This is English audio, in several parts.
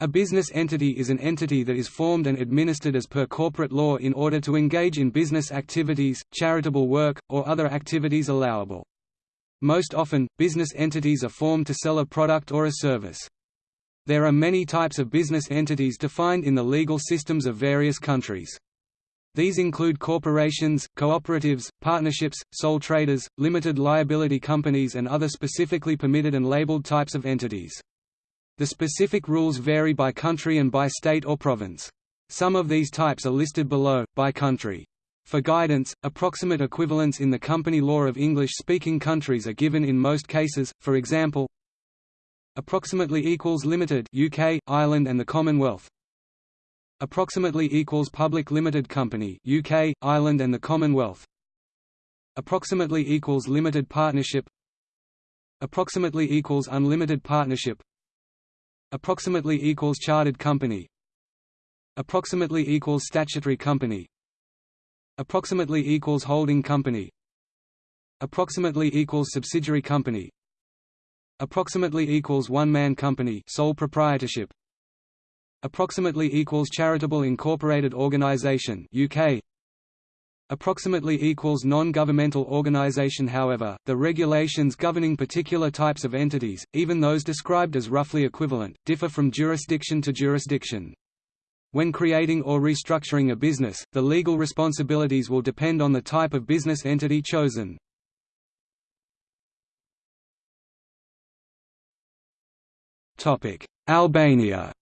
A business entity is an entity that is formed and administered as per corporate law in order to engage in business activities, charitable work, or other activities allowable. Most often, business entities are formed to sell a product or a service. There are many types of business entities defined in the legal systems of various countries. These include corporations, cooperatives, partnerships, sole traders, limited liability companies and other specifically permitted and labeled types of entities. The specific rules vary by country and by state or province. Some of these types are listed below, by country. For guidance, approximate equivalents in the company law of English-speaking countries are given in most cases, for example Approximately equals limited UK, Ireland and the Commonwealth Approximately equals public limited company UK, Ireland and the Commonwealth Approximately equals limited partnership Approximately equals unlimited partnership Approximately equals chartered company Approximately equals statutory company Approximately equals holding company Approximately equals subsidiary company Approximately equals one-man company sole proprietorship Approximately equals charitable incorporated organization UK approximately equals non-governmental organization however, the regulations governing particular types of entities, even those described as roughly equivalent, differ from jurisdiction to jurisdiction. When creating or restructuring a business, the legal responsibilities will depend on the type of business entity chosen. Albania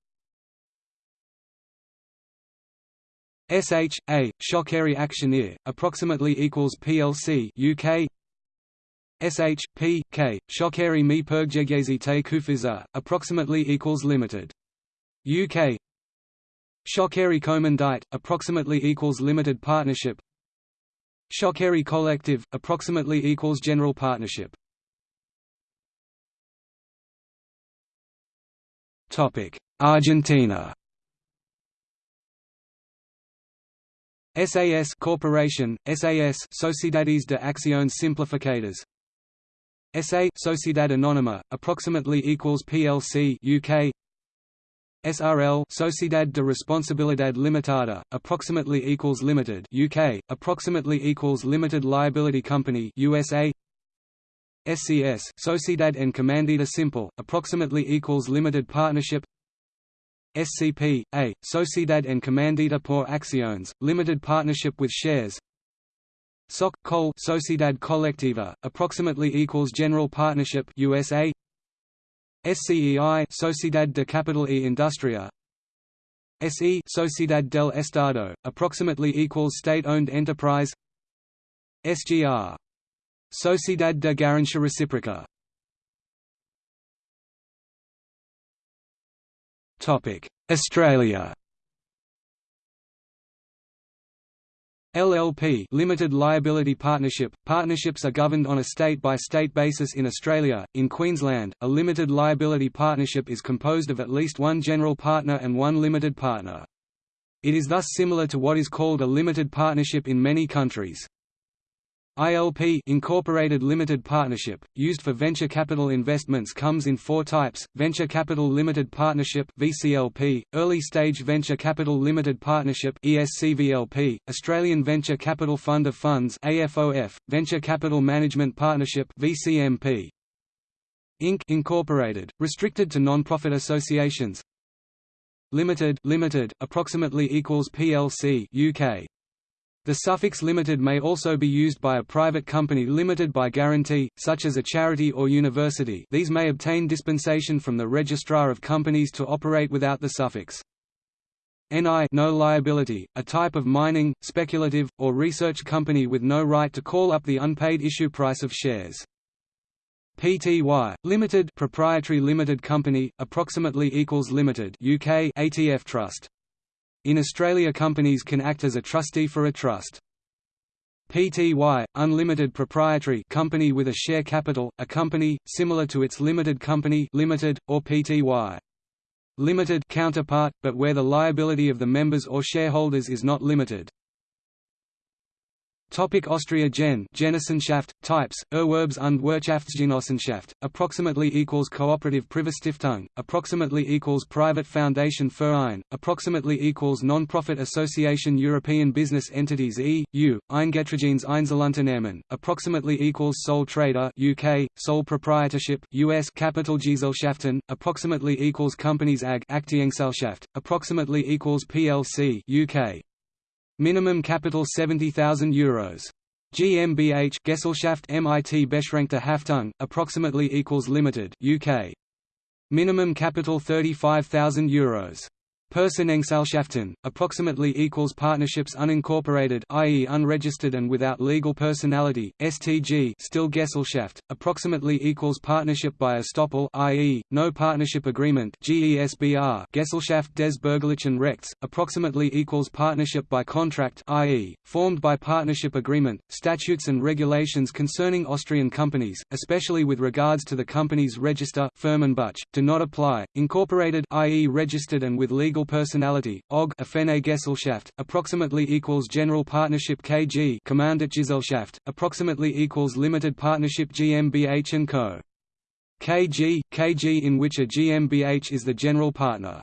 SH A Shockeri Actioneer approximately equals PLC UK SH P K Shockeri Mi Pergegezi Te Kufiza approximately equals limited. UK Shockeri Komandite approximately equals limited partnership. Shockeri Collective approximately equals general partnership. Argentina SAS Corporation, SAS Sociedades de Acciones Simplificadas SA Sociedad Anónima, approximately equals PLC UK SRL Sociedad de Responsabilidad Limitada, approximately equals Limited UK, approximately equals Limited Liability Company USA SCS Sociedad Encomendada Simple, approximately equals Limited Partnership SCP, A, Sociedad Encomendada por Acciones, limited partnership with shares. SOC, Col Sociedad Colectiva, approximately equals General Partnership USA SCEI Sociedad de Capital e Industria. SE Sociedad del Estado, approximately equals State-owned enterprise. SGR Sociedad de Garantia Reciproca Australia. LLP limited liability partnership partnerships are governed on a state by state basis in Australia. In Queensland a limited liability partnership is composed of at least one general partner and one limited partner. It is thus similar to what is called a limited partnership in many countries ILP Incorporated Limited Partnership, used for venture capital investments comes in four types, Venture Capital Limited Partnership VCLP, Early Stage Venture Capital Limited Partnership ESCVLP, Australian Venture Capital Fund of Funds AFOF, Venture Capital Management Partnership VCMP. Inc. Incorporated, restricted to non-profit associations Limited, limited approximately equals PLC UK the suffix limited may also be used by a private company limited by guarantee, such as a charity or university these may obtain dispensation from the Registrar of Companies to operate without the suffix. NI no liability, a type of mining, speculative, or research company with no right to call up the unpaid issue price of shares. Pty Limited proprietary limited company approximately equals limited UK ATF trust in Australia companies can act as a trustee for a trust. Pty Unlimited Proprietary Company with a share capital, a company, similar to its limited company limited, or Pty limited counterpart, but where the liability of the members or shareholders is not limited. Topic Austria Gen. Genossenschaft types Erwerbs- und Wirtschaftsgenossenschaft approximately equals cooperative Privatstiftung approximately equals private foundation Verein approximately equals non-profit association European business entities EU Eingetragenes Einzelunternehmen approximately equals sole trader UK sole proprietorship US Kapitalgesellschaften approximately equals companies AG Aktiengesellschaft approximately equals PLC UK Minimum capital €70,000. GmbH Gesellschaft MIT Beschränkte Haftung, approximately equals limited UK. Minimum capital €35,000. Personengesellschaften, approximately equals partnerships unincorporated i.e. unregistered and without legal personality, STG still Gesellschaft, approximately equals partnership by estoppel i.e., no partnership agreement GESBR Gesellschaft des Bürgerlichen Rechts, approximately equals partnership by contract i.e., formed by partnership agreement, statutes and regulations concerning Austrian companies, especially with regards to the company's register Firmenbuch, do not apply, incorporated i.e. registered and with legal legal personality, OG Gesellschaft, approximately equals General Partnership KG Gesellschaft, approximately equals Limited Partnership GmbH & Co. KG, KG in which a GmbH is the general partner.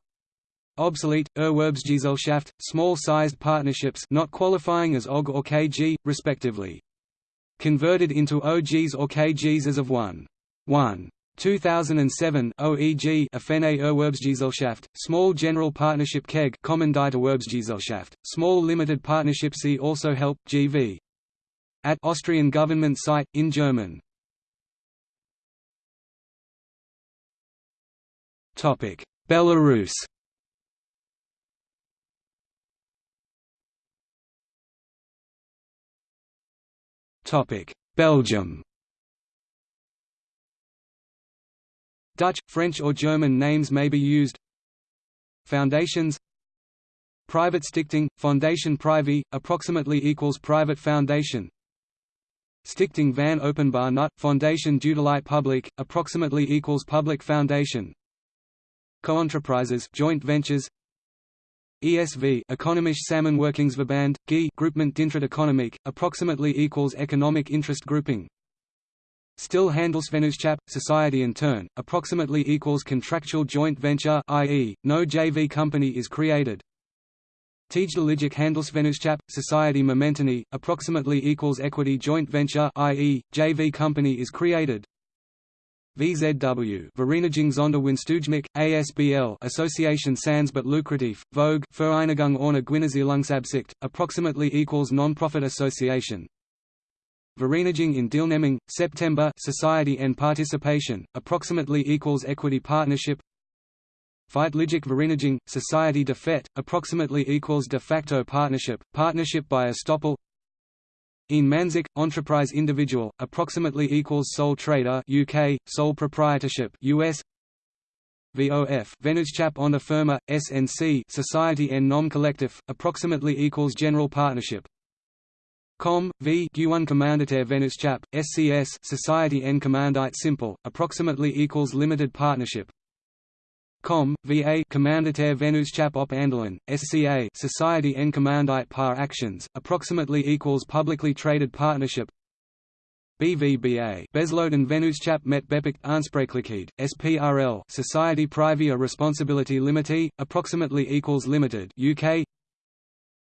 Obsolete, Erwerbsgesellschaft, small-sized partnerships not qualifying as OG or KG, respectively. Converted into OGs or KGs as of 1. 1. 2007 OEG Offene Erwerbsgesellschaft, Small General Partnership KEG Erwerbsgesellschaft, Small Limited Partnership See also Help, GV. At Austrian government site, in German. Belarus Belgium Dutch, French or German names may be used. Foundations. Private Stichting, Foundation Privé, approximately equals Private Foundation. Stichting van Openbaar Nut, Foundation Dutelite Public, approximately equals Public Foundation. Co-enterprises joint ventures. ESV Economische Samenwerkingsverband, GI Groupement d'intérêt économique, approximately equals Economic Interest Grouping Still handles Handelsvennootschap, society in turn, approximately equals contractual joint venture i.e., no JV company is created. Tijdelijk Handelsvennootschap, society momentanie, approximately equals equity joint venture i.e., JV company is created. VZW Vereniging zonder Winstoogmerk, ASBL Association Sans but Lucrative, Vogue Vereinigung ohne Gewinnerzielungsabsicht, approximately equals non-profit association, Vereniging in Deelneming, September Society and Participation, approximately equals Equity Partnership. Feitelijke Vereniging, Society de fait, approximately equals De facto Partnership, Partnership by estoppel. In Manzik, Enterprise Individual, approximately equals Sole Trader UK, Sole Proprietorship US VOF Vennootschap onder Firma, SNC Society en Nom Collective, approximately equals General Partnership Com. V. Guan Commanditaire Vennootschap, SCS Society en Commandite Simple, approximately equals Limited Partnership. Com. V.A. Commanditaire Vennootschap op Aandelen, SCA Society en Commandite Par Actions, approximately equals Publicly Traded Partnership. BVBA Besloten Vennootschap met beperkt aansprakelijkheid, SPRL Society Privée Responsibility Limitée, approximately equals Limited UK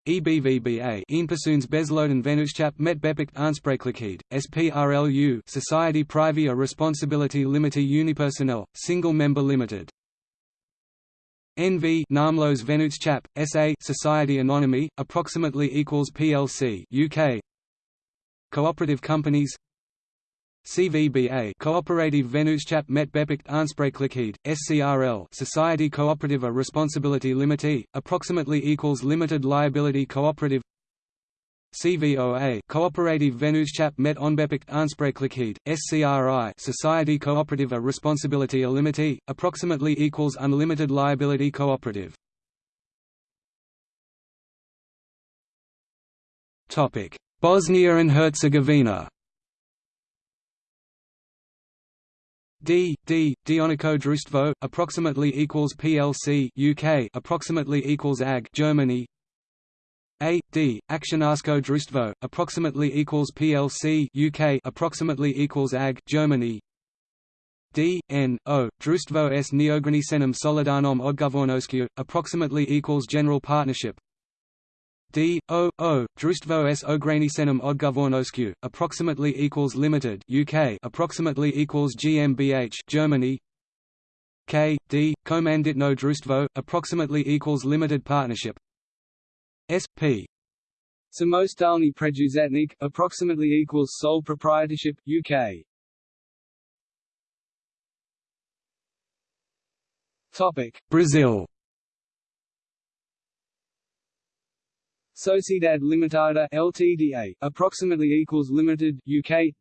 EBVBA Eenpersoons Besloten Vennootschap met beperkt aansprakelijkheid, SPRLU Society Privée Responsibility Limitée Unipersonnel, Single Member Limited. NV Naamloze Vennootschap, SA Society Anonyme, approximately equals PLC UK Cooperative companies CVBA Cooperative Vennootschap met beperkt aansprakelijkheid, SCRL Society Cooperative a Responsibility Limitée, approximately equals Limited Liability Cooperative. CVOA Cooperative Vennootschap met onbeperkt aansprakelijkheid, SCRI Society Cooperative a Responsibility Limitée, approximately equals Unlimited Liability Cooperative. Bosnia and Herzegovina D D Dionico approximately equals PLC UK approximately equals AG Germany. A D Akcionarsko Društvo approximately equals PLC UK approximately equals AG Germany. D N O Društvo s neograničenim solidarnom odgovornošću approximately equals general partnership D O O Društvo s ograničenim odgovornošću approximately equals limited UK approximately equals GmbH Germany. K D Komanditno Društvo approximately equals limited partnership. SP Samostalny Preduzetnik approximately equals sole proprietorship, UK. Topic. Brazil Sociedade Limitada Ltda, approximately equals limited, UK.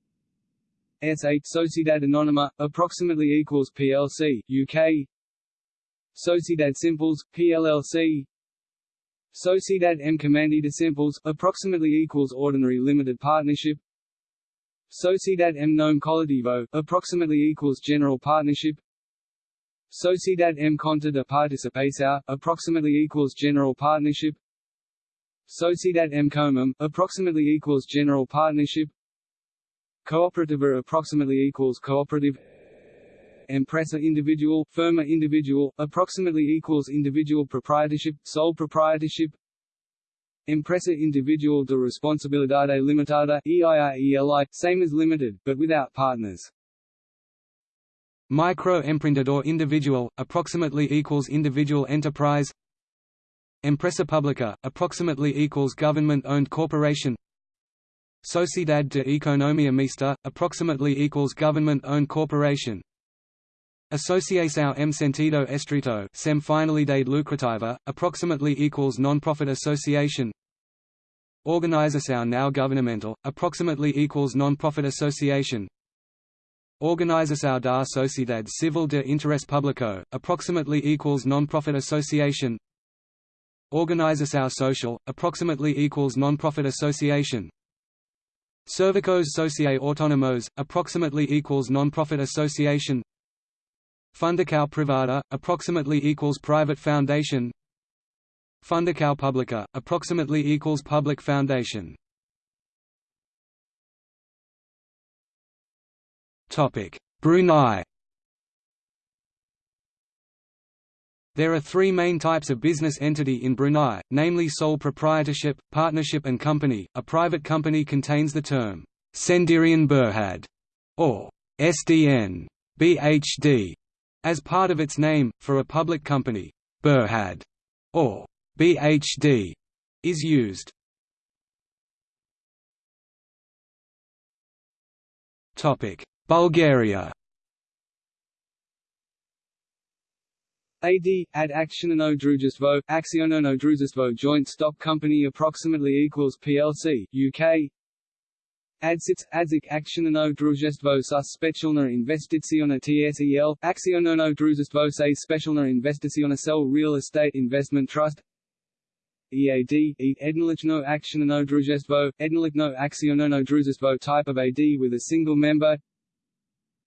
S8 Sociedade Anonima, approximately equals PLC, UK. Sociedade Simples, PLLC. Sociedad M Comandita Simples, approximately equals ordinary limited partnership. Sociedad M Nome approximately equals general partnership. Sociedad M Conta de Participação, approximately equals general partnership. Sociedad M Comum, approximately equals general partnership. Cooperativa approximately equals cooperative. Empresa individual, firma individual, approximately equals individual proprietorship, sole proprietorship. Empresa individual de responsabilidade limitada, EIRELI, same as limited, but without partners. Micro-empreendedor individual, approximately equals individual enterprise. Empresa pública, approximately equals government-owned corporation. Sociedad de Economia Mista, approximately equals government-owned corporation. Associação M Sentido Estrito sem finalidade lucrativa, approximately equals non-profit association. Organização Now governamental, approximately equals non-profit association. Organização da Sociedade Civil de Interesse Público, approximately equals non-profit association. Organização Social, approximately equals non-profit association. Serviços Sociais Autónomos, approximately equals non-profit association. Fundação privada, approximately equals private foundation. Fundação pública, approximately equals public foundation. Topic: Brunei. There are three main types of business entity in Brunei, namely sole proprietorship, partnership and company. A private company contains the term Sendirian Berhad or SDN, BHD, as part of its name, for a public company, Berhad or BHD is used. Topic: Bulgaria. AD, ad Accionano Družstvo, Accionano Družstvo joint stock company approximately equals PLC, UK Adsits, Adzik Accionano Družstvo sa specijalna investiciona TSEL, Accionano Družstvo sa specijalna investiciona cell Real Estate Investment Trust. EAD, e Ednolichno Accionano Družstvo, Ednolichno Accionano Družstvo type of AD with a single member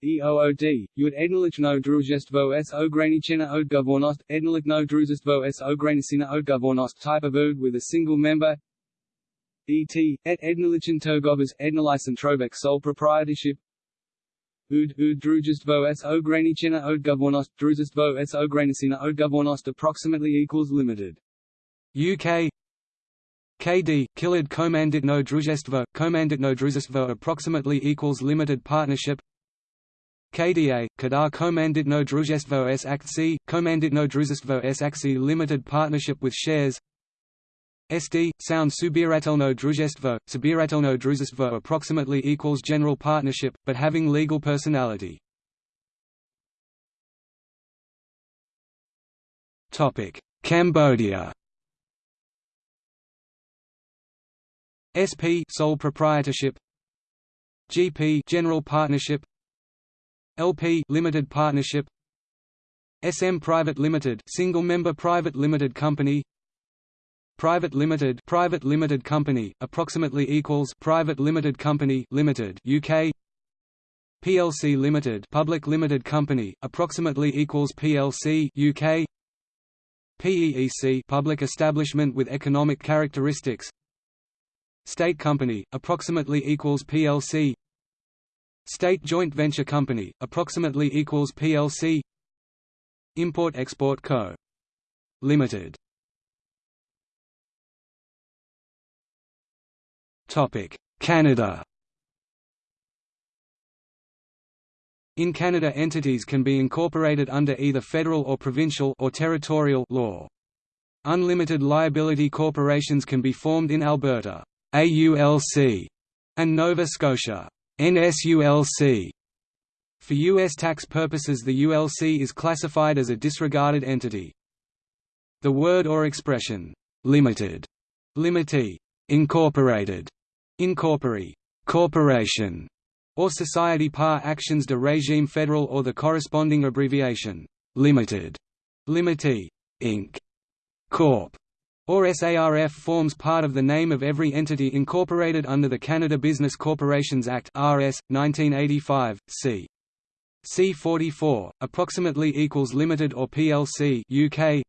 EOOD, Ud Ednolichno Družstvo s ograničena odgovornost, Ednolichno Družstvo s ograničena odgovornost type of OD with a single member. ET, et Ednalichen Togovas Ednalicen Trovek sole proprietorship. Ud, ud Družstvo s ograničena odgovornost Družstvo s ograničena odgovornost approximately equals limited. UK KD, Kilid Komanditno Družstvo, Komanditno Družstvo approximately equals limited partnership KDA, Kadar Komanditno Družstvo s akci, Komanditno Družstvo s akci limited partnership with shares. SD, sound subiratelno družstvo, subiratelno družstvo approximately equals general partnership, but having legal personality. Cambodia. SP sole proprietorship. GP general partnership LP limited partnership. SM private limited single member private limited company. Private limited private limited company approximately equals private limited company limited UK PLC limited public limited company approximately equals PLC UK PEEC public establishment with economic characteristics. State company, approximately equals PLC State joint venture company, approximately equals PLC Import-Export Co. Limited. Canada. In Canada entities can be incorporated under either federal or provincial or territorial law. Unlimited liability corporations can be formed in Alberta AULC, and Nova Scotia NSULC. For U.S. tax purposes the ULC is classified as a disregarded entity. The word or expression, limited, limitee, incorporated, incorpore, corporation, or society par actions de régime federal or the corresponding abbreviation, limited, limitee, Inc., Corp., or SARF forms part of the name of every entity incorporated under the Canada Business Corporations Act RS 1985 C C44 approximately equals limited or PLC UK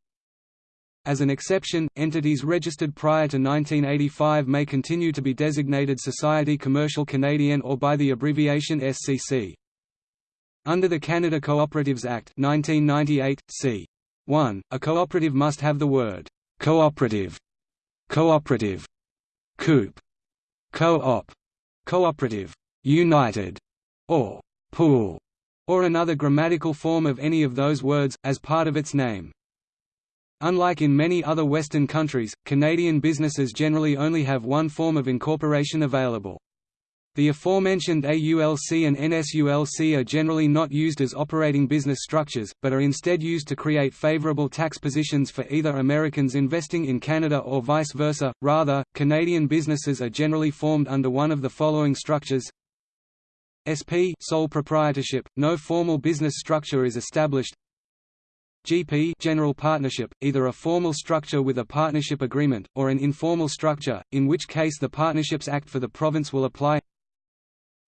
as an exception, entities registered prior to 1985 may continue to be designated Society Commercial Canadian or by the abbreviation SCC. Under the Canada Cooperatives Act 1998, c. 1, a cooperative must have the word «cooperative», «cooperative», «coop», «co-op», «cooperative», «united», or. «pool», or another grammatical form of any of those words, as part of its name. Unlike in many other Western countries, Canadian businesses generally only have one form of incorporation available. The aforementioned AULC and NSULC are generally not used as operating business structures, but are instead used to create favorable tax positions for either Americans investing in Canada or vice versa. Rather, Canadian businesses are generally formed under one of the following structures. SP sole proprietorship, no formal business structure is established. GP general partnership, either a formal structure with a partnership agreement, or an informal structure, in which case the Partnerships Act for the province will apply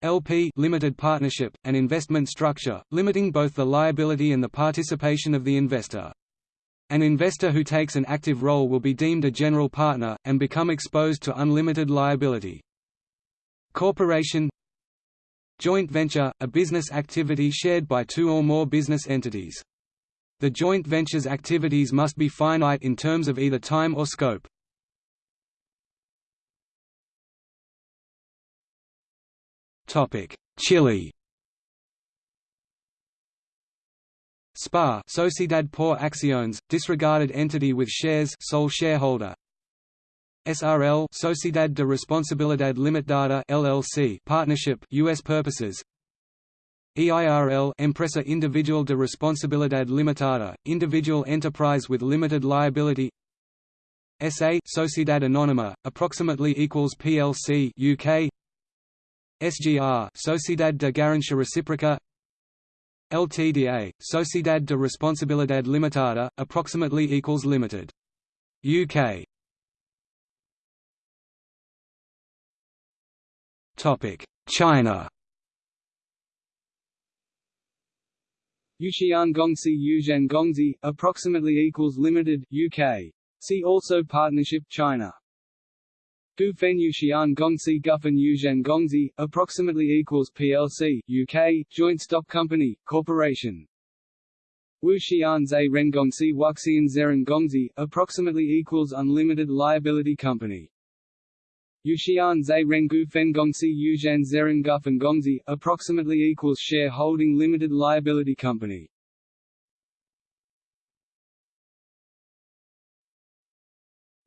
LP limited partnership, an investment structure, limiting both the liability and the participation of the investor. An investor who takes an active role will be deemed a general partner, and become exposed to unlimited liability. Corporation Joint venture, a business activity shared by two or more business entities. The joint venture's activities must be finite in terms of either time or scope. Chile. SPA Sociedad por Acciones, disregarded entity with shares sole shareholder. SRL Sociedad de Responsabilidad Limitada LLC partnership US purposes. EIRL Empresa Individual de Responsabilidad Limitada, individual enterprise with limited liability. SA Sociedad Anónima, approximately equals PLC UK SGR Sociedad de Garantia Reciproca LTDA Sociedad de Responsabilidad Limitada, approximately equals limited UK Topic China Yuxian Gongxi Yuzhan Gongzi approximately equals limited UK. See also Partnership China. Gufen Yuxian Gongxi Gufen Yuzhan Gongxi, approximately equals PLC UK, Joint Stock Company, Corporation. Wu Wuxian Zhe Rengongxi Wuxian Zeren Gongxi, approximately equals Unlimited Liability Company. Yuxian Zhe Rengu Fengongxi Yuzhan Zerengufan Gongxi, approximately equals share holding limited liability company.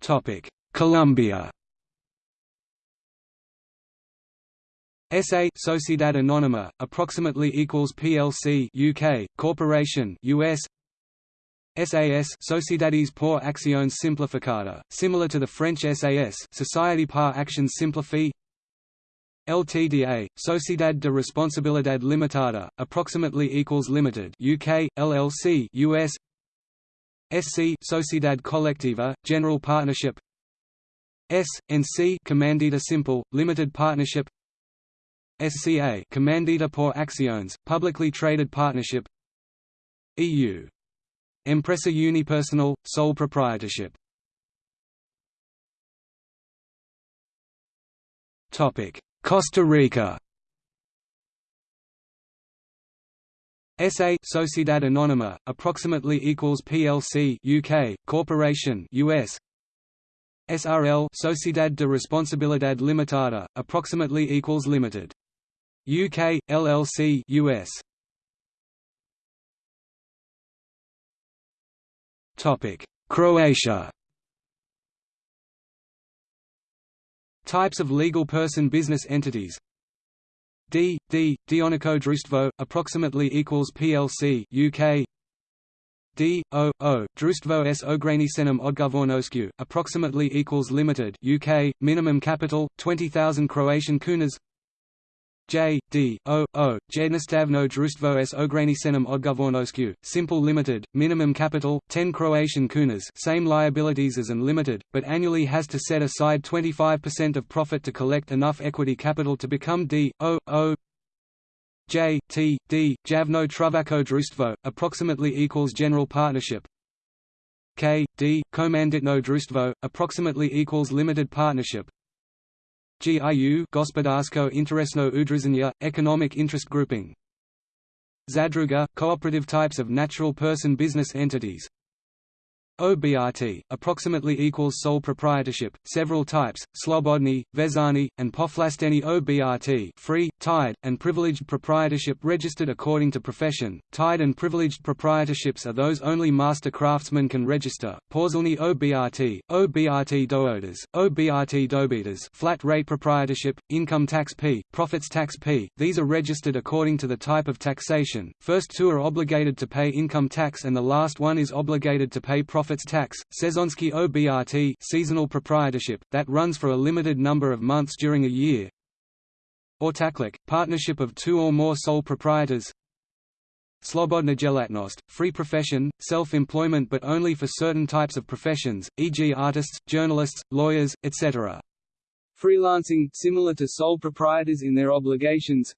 Topic: Colombia. SA Sociedad Anónima, approximately equals PLC UK, Corporation US SAS Sociedades por Acciones Simplificada, similar to the French SAS Société par Actions Simplifiées. LTDA, Sociedad de Responsabilidad Limitada, approximately equals limited UK, LLC US SC Sociedad Colectiva, General Partnership. S, and C Comandita Simple, Limited Partnership SCA Comandita por Acciones, Publicly Traded Partnership. EU Empresa unipersonal, sole proprietorship. Costa Rica. SA Sociedad Anónima, approximately equals PLC UK, Corporation US SRL Sociedad de Responsabilidad Limitada, approximately equals Limited. UK, LLC US. Topic: Croatia. Types of legal person business entities D, D, Dionico Društvo, approximately equals PLC UK D, O, O, Društvo s ograničenom odgovornošću, approximately equals limited UK, minimum capital, 20,000 Croatian kunas J, D, O, O, Jednostavno društvo s ograničenom odgovornošću, simple limited, minimum capital, 10 Croatian kunas same liabilities as unlimited, but annually has to set aside 25% of profit to collect enough equity capital to become D, O, O, J, T, D, Javno Travaco Društvo, approximately equals general partnership. K, D, Komanditno Društvo, approximately equals limited partnership GIU Gospodarsko interesno udruženje, economic interest grouping. Zadruga, cooperative types of natural person business entities. OBRT, approximately equals sole proprietorship, several types, Slobodni, Vezani, and Povlašteni OBRT free, tied, and privileged proprietorship registered according to profession. Tied and privileged proprietorships are those only master craftsmen can register. Porzilni OBRT, OBRT Doodas, OBRT Dobitas flat rate proprietorship, income tax P, profits tax P. These are registered according to the type of taxation. First two are obligated to pay income tax and the last one is obligated to pay profits tax, Sezonsky OBRT seasonal proprietorship, that runs for a limited number of months during a year Ortaklik, partnership of two or more sole proprietors Slobodna djelatnost, free profession, self-employment but only for certain types of professions, e.g. artists, journalists, lawyers, etc. Freelancing, similar to sole proprietors in their obligations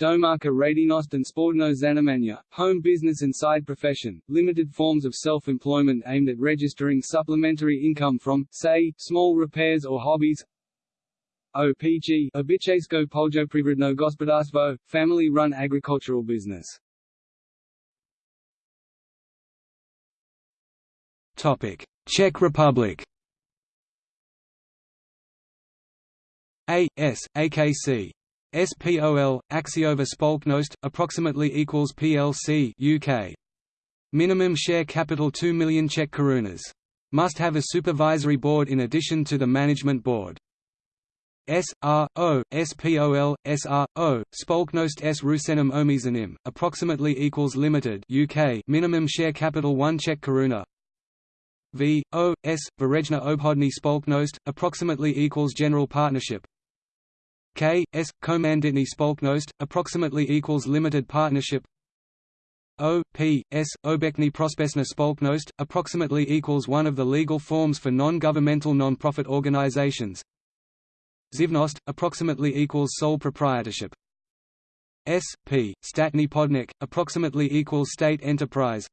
Domarka radinost and sportno zanimanja, home business and side profession, limited forms of self-employment aimed at registering supplementary income from, say, small repairs or hobbies OPG Običajsko poljoprivredno gospodarstvo, family-run agricultural business. Topic: Czech Republic. A S AKC SPOL, Akciová společnost, approximately equals PLC UK. Minimum share capital 2 million Czech korunas. Must have a supervisory board in addition to the management board. S R O S P O L S R O Spolknost s Rusenim Omizanim approximately equals limited UK minimum share capital 1 Czech koruna. V O S Verejna Obhodny Spolknost approximately equals general partnership. K, S, Komanditny Spolknost, approximately equals limited partnership. O, P, S, Obekny Prospesna Spolknost, approximately equals one of the legal forms for non-governmental non-profit organizations Živnost, approximately equals sole proprietorship. S, P, Statny Podnik, approximately equals state enterprise.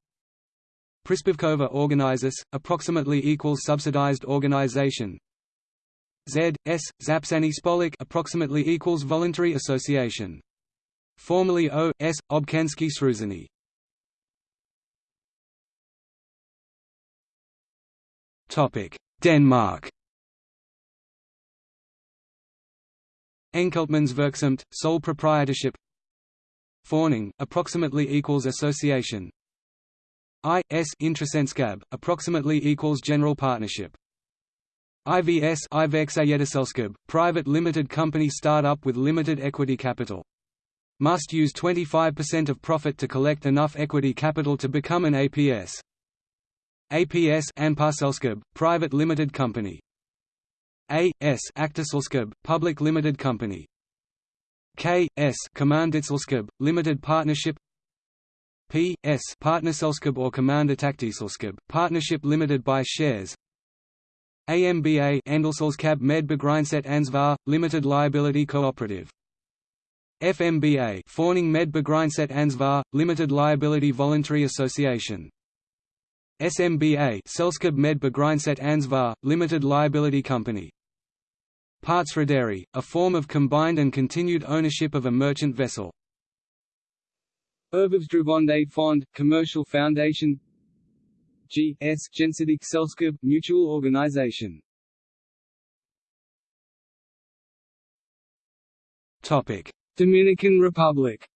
Prispivkova organizes, approximately equals subsidized organization. Z, S, Zapsani Spolik approximately equals voluntary association. Formerly O, S, Obkensky Sruzany. Topic: Denmark. Enkeltmannsvirksomhed, sole proprietorship. Fawning, approximately equals association. I, S, Interessentskab, approximately equals general partnership. IVS private limited company start-up with limited equity capital. Must use 25% of profit to collect enough equity capital to become an APS. APS private limited company. A.S. Aktiselskab, public limited company. K.S. Kommanditselskab, limited partnership P.S. Partnerselskab or Kommanditaktiselskab, partnership limited by shares AMBA Andelsselskab med Begrænset Ansvar, Limited Liability Cooperative. FMBA Fawning med Begrænset Ansvar, Limited Liability Voluntary Association SMBA Selskab med Begrænset Ansvar, Limited Liability Company Partsrederi, a form of combined and continued ownership of a merchant vessel. Erhvervsdrivende Fond, Commercial Foundation G. S. Gensidig Selskab, Mutual Organization Dominican Republic.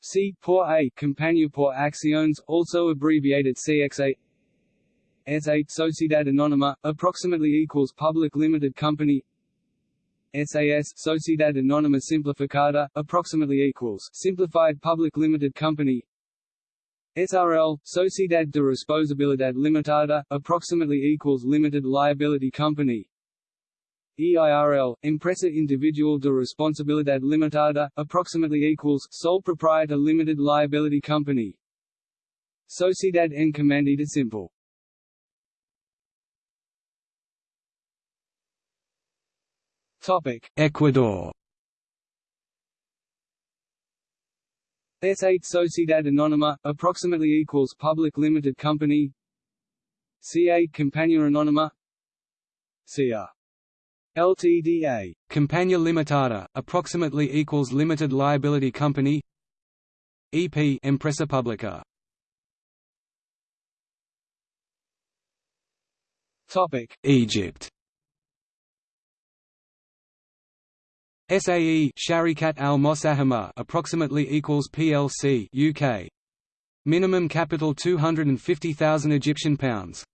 C. Por A. Compañía por Acciones, also abbreviated CXA. S8 Sociedad Anónima, approximately equals Public Limited Company. SAS Sociedad Anónima Simplificada, approximately equals Simplified Public Limited Company. SRL Sociedad de Responsabilidad Limitada, approximately equals Limited Liability Company. EIRL, Empresa Individual de Responsabilidad Limitada, approximately equals Sole Proprietor Limited Liability Company. Sociedad Encomendida Simple. Ecuador. S8 Sociedad Anónima, approximately equals Public Limited Company. C8 Compañía Anónima. CR Ltda. Compañía Limitada, approximately equals Limited Liability Company. EP Empresa Pública. Topic: Egypt. SAE Sharikat Al Mosahama approximately equals PLC UK. Minimum capital 250,000 Egyptian pounds.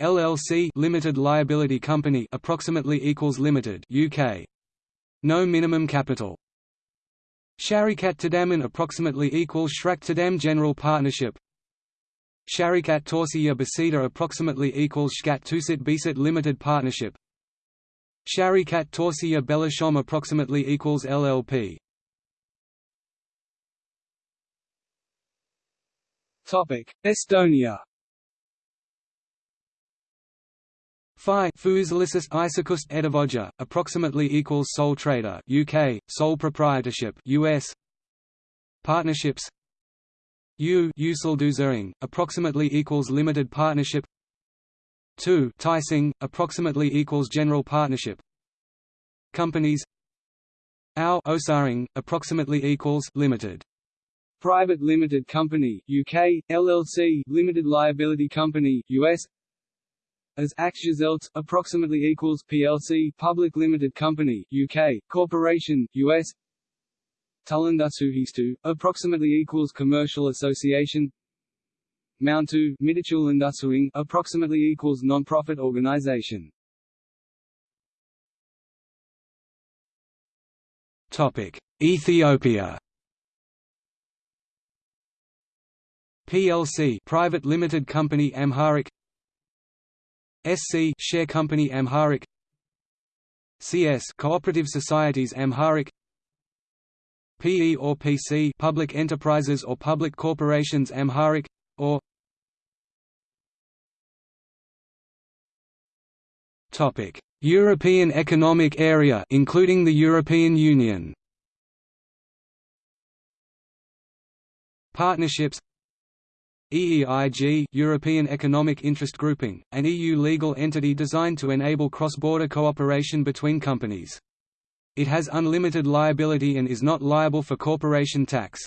LLC Limited Liability Company approximately equals Limited UK. No minimum capital. Sharikat Tadaman approximately equals Shrak Tadam General Partnership. Sharikat Torsiya Basida approximately equals Shkat Tusit Bisit Limited Partnership. Sharikat Torsiya Belashom approximately equals LLP. Topic: Estonia. Phi Fuzilisis Isakust Edavoja, approximately equals sole trader UK, sole proprietorship US. Partnerships U Usulduzering, approximately equals limited partnership 2 Tising, approximately equals general partnership. Companies. Au Osaring, approximately equals limited. Private Limited Company UK, LLC Limited Liability Company US as Aktiesgesellschaft, approximately equals PLC Public Limited Company UK, Corporation, US Tullandasuhistu, approximately equals Commercial Association Mountu, Midachul approximately equals non-profit organization. Topic: Ethiopia. PLC Private Limited Company Amharic. SC Share Company Amharic. CS Cooperative Societies Amharic. PE or PC Public Enterprises or Public Corporations Amharic Topic European Economic Area including the European Union Partnerships EEIG European Economic Interest Grouping, an EU legal entity designed to enable cross-border cooperation between companies. It has unlimited liability and is not liable for corporation tax.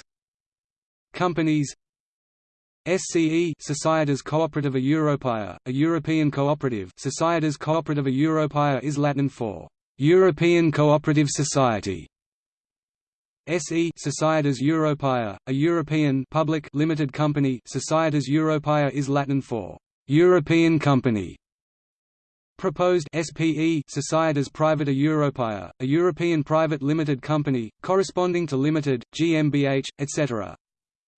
Companies SCE Societas Cooperativa Europaea, a European cooperative Societas Cooperativa Europaea is Latin for «European Cooperative Society» SE Societas Europaea, a European public limited company Societas Europaea is Latin for European company. Proposed SPE Societas Privata Europaea, a European private limited company, corresponding to Limited, GmbH, etc.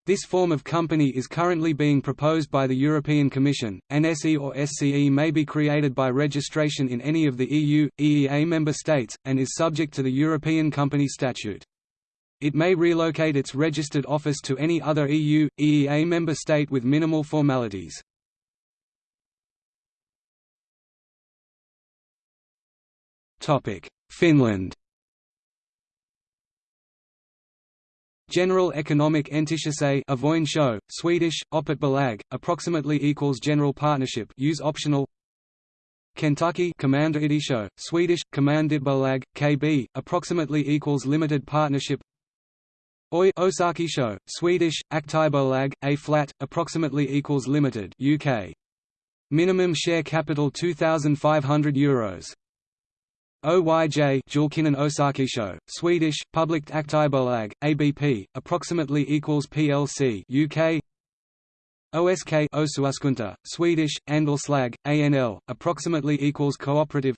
This form of company is currently being proposed by the European Commission. An SE or SCE may be created by registration in any of the EU, EEA member states, and is subject to the European Company Statute. It may relocate its registered office to any other EU, EEA member state with minimal formalities. Finland General Economic Entychese Avoin show, Swedish, Oppet Belag, approximately equals General Partnership use optional Kentucky Commander show, Swedish, Commandit Bolag, KB, approximately equals Limited Partnership Oi Osaki show, Swedish, Aktiebolag, A flat, approximately equals Limited UK. Minimum share capital €2,500 Euros. OYJ Julkinen Osakeyhtiö, Swedish, Public Aktiebolag, ABP, approximately equals PLC UK OSK Osuuskunta, Swedish, Andelslag, ANL, approximately equals cooperative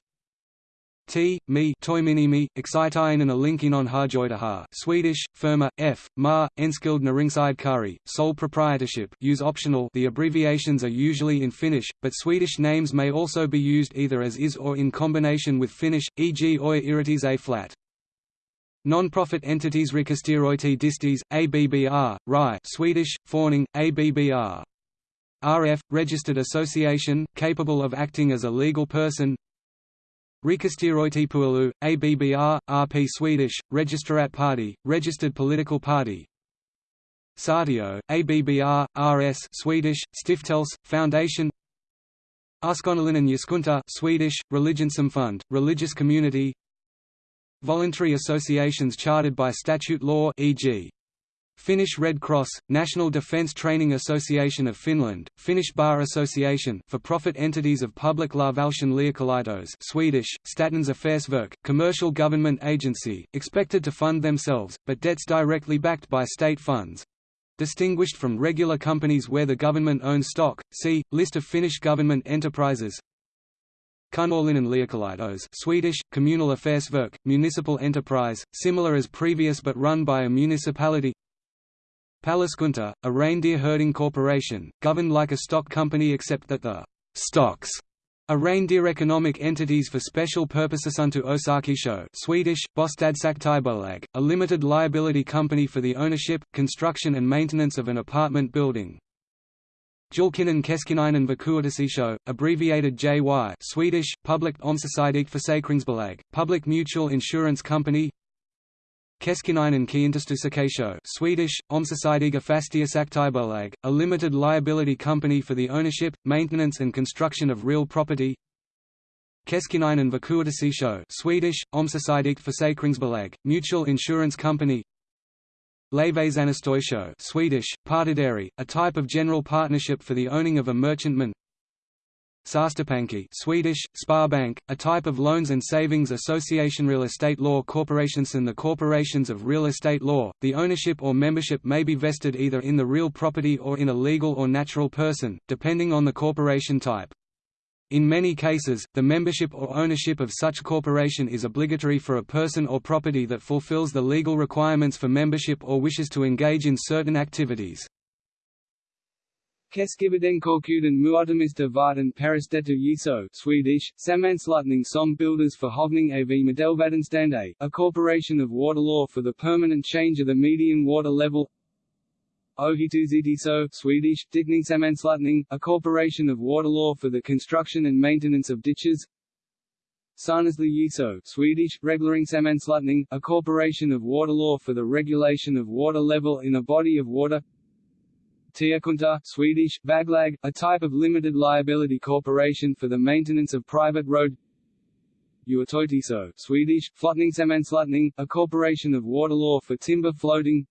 T, me, toiminimi, Excitainen a linkin on Harjoitaha, Swedish, Firma, F, Ma, Enskild naringside kari, sole proprietorship, use optional. The abbreviations are usually in Finnish, but Swedish names may also be used either as is or in combination with Finnish, e.g. Oi Iritis A flat. Non-profit entities Rikastiröity Distis, ABBR, RI, Swedish, Forning, ABBR. RF, registered association, capable of acting as a legal person Rikastiröity ABBR, RP Swedish, Registrat Party, registered political party. Sartio, ABBR, RS Swedish, Stiftels, Foundation. Uskonnollinen Yhdyskunta Swedish, Fund, religious community. Voluntary associations chartered by statute law e.g. Finnish Red Cross, National Defence Training Association of Finland, Finnish Bar Association for-profit entities of Public Lavalshan Liikelaitokset Swedish, Statens Affärsverk, commercial government agency, expected to fund themselves, but debts directly backed by state funds. Distinguished from regular companies where the government owns stock, see, List of Finnish government enterprises Kunnallinen Liikelaitos Swedish, Communal Affärsverk, municipal enterprise, similar as previous but run by a municipality Paliskunta, a reindeer herding corporation, governed like a stock company except that the stocks are reindeer economic entities for special purposes unto Osakeyhtiö Swedish, Bostadsaktiebolag, a limited liability company for the ownership, construction and maintenance of an apartment building. Julkinen Keskinäinen Vakuutusyhtiö, abbreviated JY Swedish, Public Omsorgspolitik Försäkringsbolag, public mutual insurance company Keskinäinen Kiinteistösäätiö Swedish, Omsorgspolitiska Fastighetsaktiebolag, a limited liability company for the ownership, maintenance and construction of real property. Keskinäinen Vakuutusyhtiö Swedish, Omsorgspolitiska Försäkringsbolag, mutual insurance company. Levesannestoisho Swedish, partideri, a type of general partnership for the owning of a merchantman Säästöpankki Swedish, Sparbank, a type of loans and savings association Real estate law corporations and the corporations of real estate law, the ownership or membership may be vested either in the real property or in a legal or natural person, depending on the corporation type. In many cases, the membership or ownership of such corporation is obligatory for a person or property that fulfills the legal requirements for membership or wishes to engage in certain activities. Keskivardenkorkuden Muotamista varten Peristettu Yiso Swedish, Sammanslutning som builders for Hovning av Medelvadenstande, a corporation of water law for the permanent change of the median water level. Ohituzitiso Swedish, Sammanslutning, a corporation of water law for the construction and maintenance of ditches. Sarnäsly Yiso Swedish, Sammanslutning, a corporation of water law for the regulation of water level in a body of water Tiekunta Swedish, Vaglag, a type of limited liability corporation for the maintenance of private road. Uotoitiso Swedish, Flottningssammanslutning, a corporation of water law for timber floating.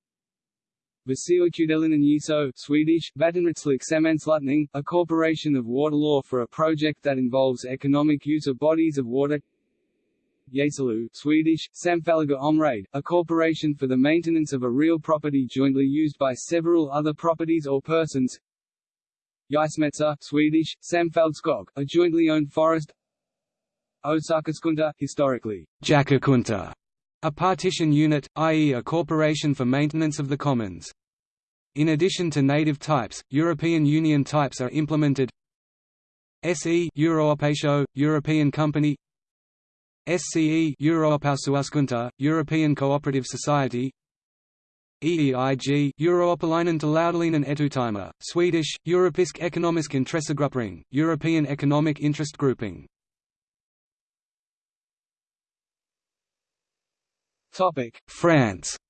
Vasiokudelinen Yiso Swedish, Vattenrättslig Sammanslutning, a corporation of water law for a project that involves economic use of bodies of water Yasalu Swedish, Samfälliga Omrade, a corporation for the maintenance of a real property jointly used by several other properties or persons Ysmetsa Swedish, Samfälldskog, a jointly owned forest Osakaskunta, historically, Jackakunta, a partition unit, i.e. a corporation for maintenance of the commons. In addition to native types, European Union types are implemented SE Euroopatio, European Company SCE Eurooppaosuuskunta, European Cooperative Society. EEIG Euroopalainen taloudellinen etuyhtymä, Swedish, Europeisk ekonomisk intressegruppering, European Economic Interest Grouping. France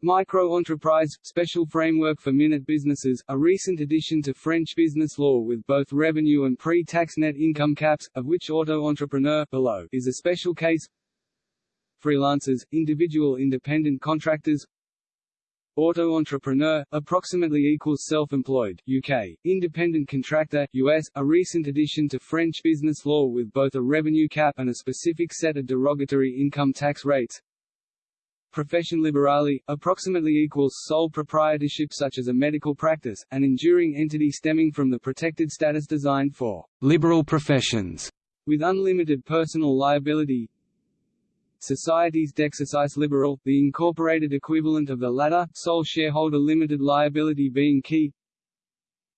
Micro-entreprise – Special framework for minute businesses, a recent addition to French business law with both revenue and pre-tax net income caps, of which auto-entrepreneur below is a special case. Freelancers – individual independent contractors. Auto-entrepreneur, approximately equals self-employed, UK, independent contractor, US, a recent addition to French business law with both a revenue cap and a specific set of derogatory income tax rates Profession liberale, approximately equals sole proprietorship such as a medical practice, an enduring entity stemming from the protected status designed for liberal professions, with unlimited personal liability. Societies d'exercice libéral, the incorporated equivalent of the latter, sole shareholder limited liability being key.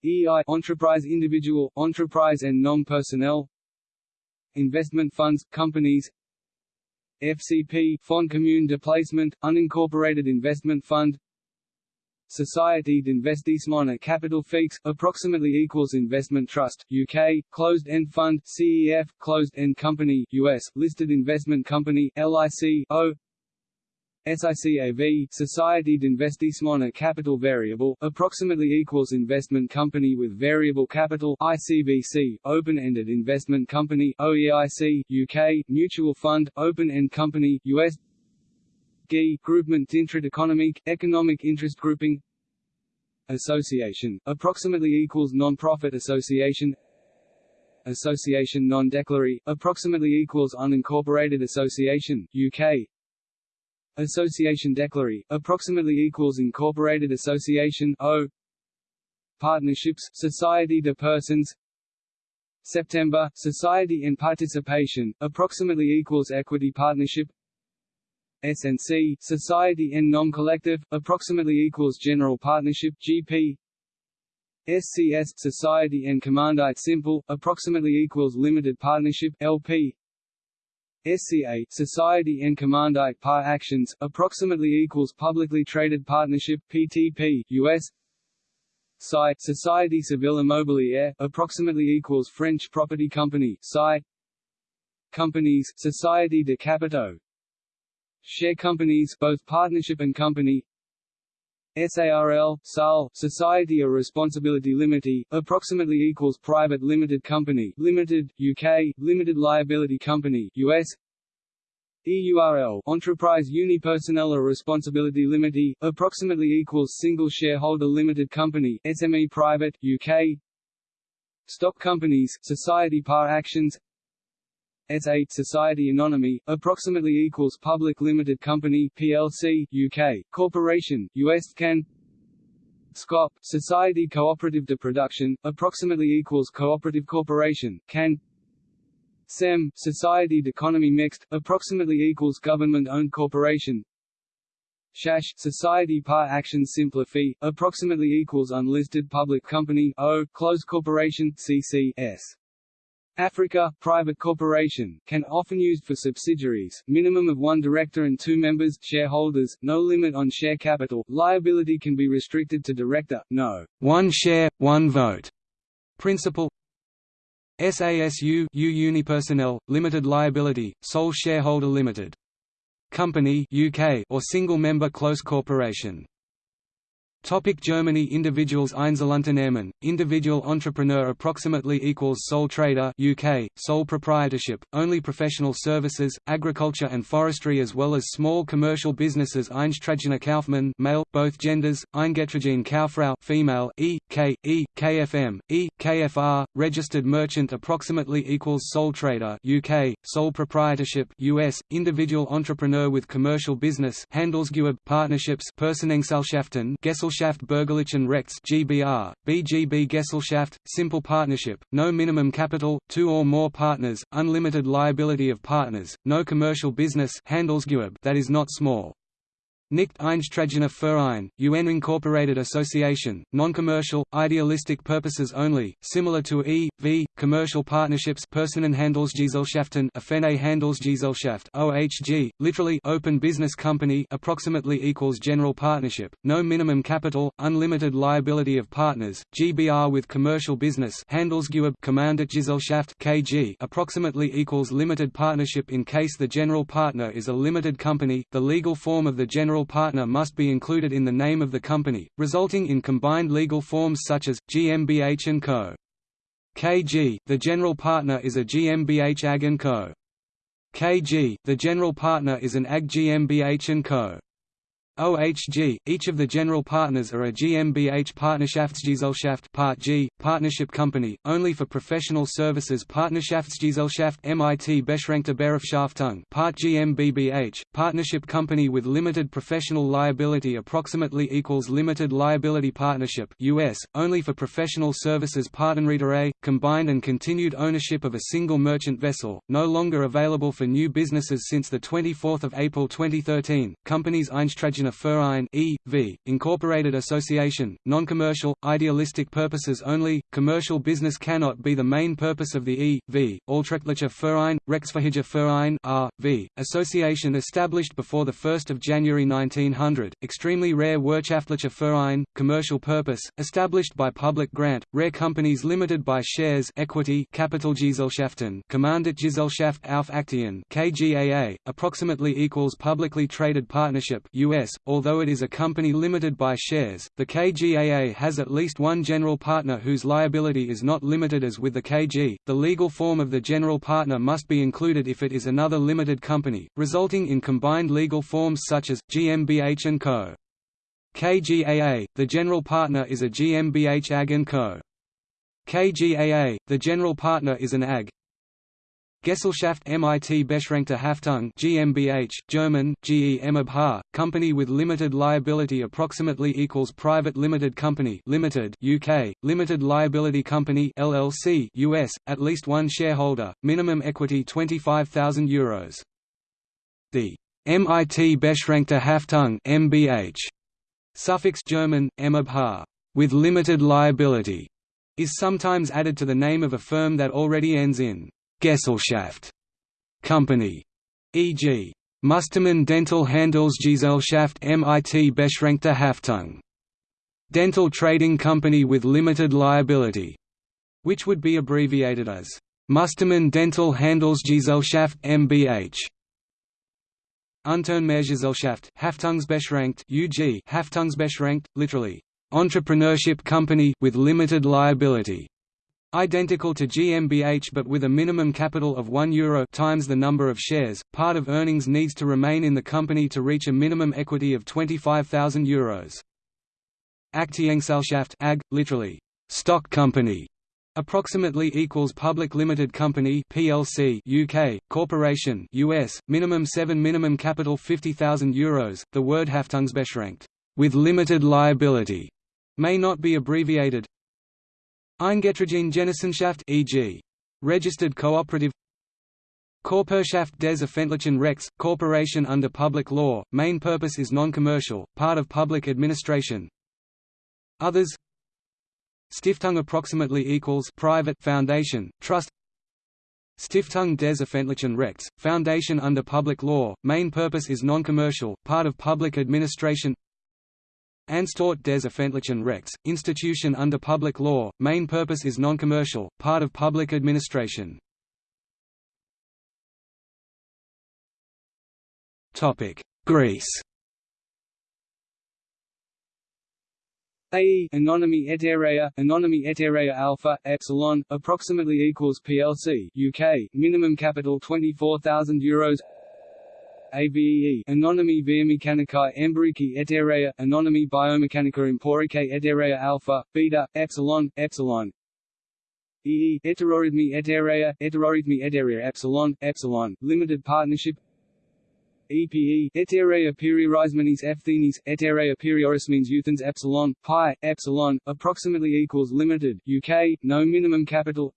EI enterprise individual, enterprise and non-personnel Investment funds, companies FCP Fonds Commun de Placement, Unincorporated Investment Fund. Société d'Investissement à Capital Fixe, approximately equals Investment Trust, UK, Closed-End Fund, CEF, Closed-End Company, US, Listed Investment Company, LIC, O SICAV Société d'Investissement à Capital Variable, approximately equals Investment Company with Variable Capital ICVC, Open-Ended Investment Company OEIC, UK, Mutual Fund, Open-End Company US GI Groupement d'intérêt économique, Economic Interest Grouping Association, approximately equals Non-Profit Association Association non-declaré, approximately equals Unincorporated Association, UK Association Declaré, approximately equals Incorporated Association O. Partnerships, Society de Persons. September, Society and Participation, approximately equals Equity Partnership. SNC, Society and Non-Collective, approximately equals General Partnership GP SCS, Society and Commandite Simple, approximately equals Limited Partnership LP SCA Society and Commandite Par Actions, approximately equals Publicly Traded Partnership PTP, US SCI Société Civile Immobilière, approximately equals French Property Company SCI Companies Société de Capitaux. Share companies both partnership and company SARL, SAL, Society of Responsibility Limited, approximately equals Private Limited Company Limited, UK, Limited Liability Company US EURL, Enterprise Unipersonnel or Responsibility Limited, approximately equals Single Shareholder Limited Company SME Private, UK Stock Companies, Society Par Actions S8 Society Anonyme, approximately equals Public Limited Company PLC, UK, Corporation, US Can. SCOP, Society Cooperative de Production, approximately equals Cooperative Corporation, CAN. SEM, Society d'Economie Mixed, approximately equals Government-Owned Corporation. SHASH, Society Par Action Simplifie, approximately equals Unlisted Public Company O, Closed Corporation CCS. Africa, private corporation, can often used for subsidiaries, minimum of one director and two members shareholders, no limit on share capital, liability can be restricted to director, no one share, one vote principle SASU U Unipersonnel, limited liability, sole shareholder limited. Company UK or single-member close corporation. Topic Germany Individuals Einzelunternehmen, individual entrepreneur approximately equals sole trader UK, sole proprietorship, only professional services, agriculture and forestry as well as small commercial businesses. Eingetragener Kaufmann male, both genders, Eingetragene Kauffrau female, E, K, E, KFM, E, KFR, registered merchant approximately equals sole trader UK, sole proprietorship US, individual entrepreneur with commercial business. Handelsgewerbe partnerships. Personengesellschaften Gessel Gesellschaft Bürgerlichen Rechts GBR, BGB Gesellschaft, simple partnership, no minimum capital, two or more partners, unlimited liability of partners, no commercial business that is not small. Nicht Eingetragener Verein, UN Incorporated Association, non-commercial, idealistic purposes only, similar to E. V. Commercial partnerships Personenhandelsgesellschaften Offene Handelsgesellschaft OHG, literally Open Business Company approximately equals General Partnership, no minimum capital, unlimited liability of partners, GBR with commercial business Handelsgewerbe Gesellschaft KG approximately equals limited partnership in case the general partner is a limited company, the legal form of the general general partner must be included in the name of the company, resulting in combined legal forms such as, GmbH & Co. KG, the general partner is a GmbH AG & Co. KG, the general partner is an AG GmbH & Co. OHG, each of the general partners are a GmbH Partnerschaftsgesellschaft Part G, partnership company, only for professional services. Partnerschaftsgesellschaft MIT Beschränkte Berufsschaftung Part GmbH, partnership company with limited professional liability approximately equals limited liability partnership US, only for professional services. Partnerreederei, combined and continued ownership of a single merchant vessel, no longer available for new businesses since 24 April 2013, companies Eingetragener Verein e.V., Incorporated Association, non-commercial, idealistic purposes only, commercial business cannot be the main purpose of the e.V., Altrechtlicher Verein, Rechtsfähiger Verein R.V., association established before 1 January 1900, extremely rare Wirtschaftlicher Verein, commercial purpose, established by public grant, rare companies limited by shares equity Kapitalgesellschaften Gesellschaft auf Aktien KGAA, approximately equals publicly traded partnership US, although it is a company limited by shares, the KGAA has at least one general partner whose liability is not limited as with the KG. The legal form of the general partner must be included if it is another limited company, resulting in combined legal forms such as GmbH & Co. KGAA, the general partner is a GmbH AG & Co. KGAA, the general partner is an AG, Gesellschaft MIT Beschränkte Haftung GmbH, German, GmbH, company with limited liability approximately equals private limited company limited UK, limited liability company LLC US, at least one shareholder, minimum equity €25,000. The MIT Beschränkte Haftung MBH, suffix German, MBH, with limited liability, is sometimes added to the name of a firm that already ends in Gesellschaft company, e.g. Mustermann Dental Handelsgesellschaft MIT Beschränkte Haftung, dental trading company with limited liability, which would be abbreviated as Mustermann Dental Handelsgesellschaft MBH. Unternehmergesellschaft Haftungsbeschränkt UG Haftungsbeschränkt, literally, entrepreneurship company with limited liability. Identical to GmbH but with a minimum capital of 1 euro times the number of shares, part of earnings needs to remain in the company to reach a minimum equity of 25,000 euros. Aktiengesellschaft AG, literally, stock company, approximately equals public limited company PLC UK, corporation US, minimum 7 minimum capital 50,000 euros. The word Haftungsbeschränkt, with limited liability, may not be abbreviated, Eingetragene Genossenschaft e.g. Registered cooperative Körperschaft des Öffentlichen Rechts, corporation under public law, main purpose is non-commercial, part of public administration. Others Stiftung approximately equals private foundation, trust. Stiftung des Öffentlichen Rechts, foundation under public law, main purpose is non-commercial, part of public administration Anstalt des öffentlichen Rechts, institution under public law, main purpose is non-commercial, part of public administration. Greece. AE Anonymi Eterea, Anonymi Eterea Alpha, Epsilon, approximately equals PLC, UK, minimum capital 24,000 euros AVEE Anonymi Biomechanicae Empirici Eterea Anonymi Biomechanica Emporicae Eterea Alpha, Beta, Epsilon, Epsilon. EE Heterorhythmi Eterea Heterorhythmi Eterea Epsilon, Epsilon, Limited Partnership. EPE et Eterea Periorismenes Epthenes Eterea Periorismenes Euthens Epsilon Pi Epsilon approximately equals limited UK no minimum capital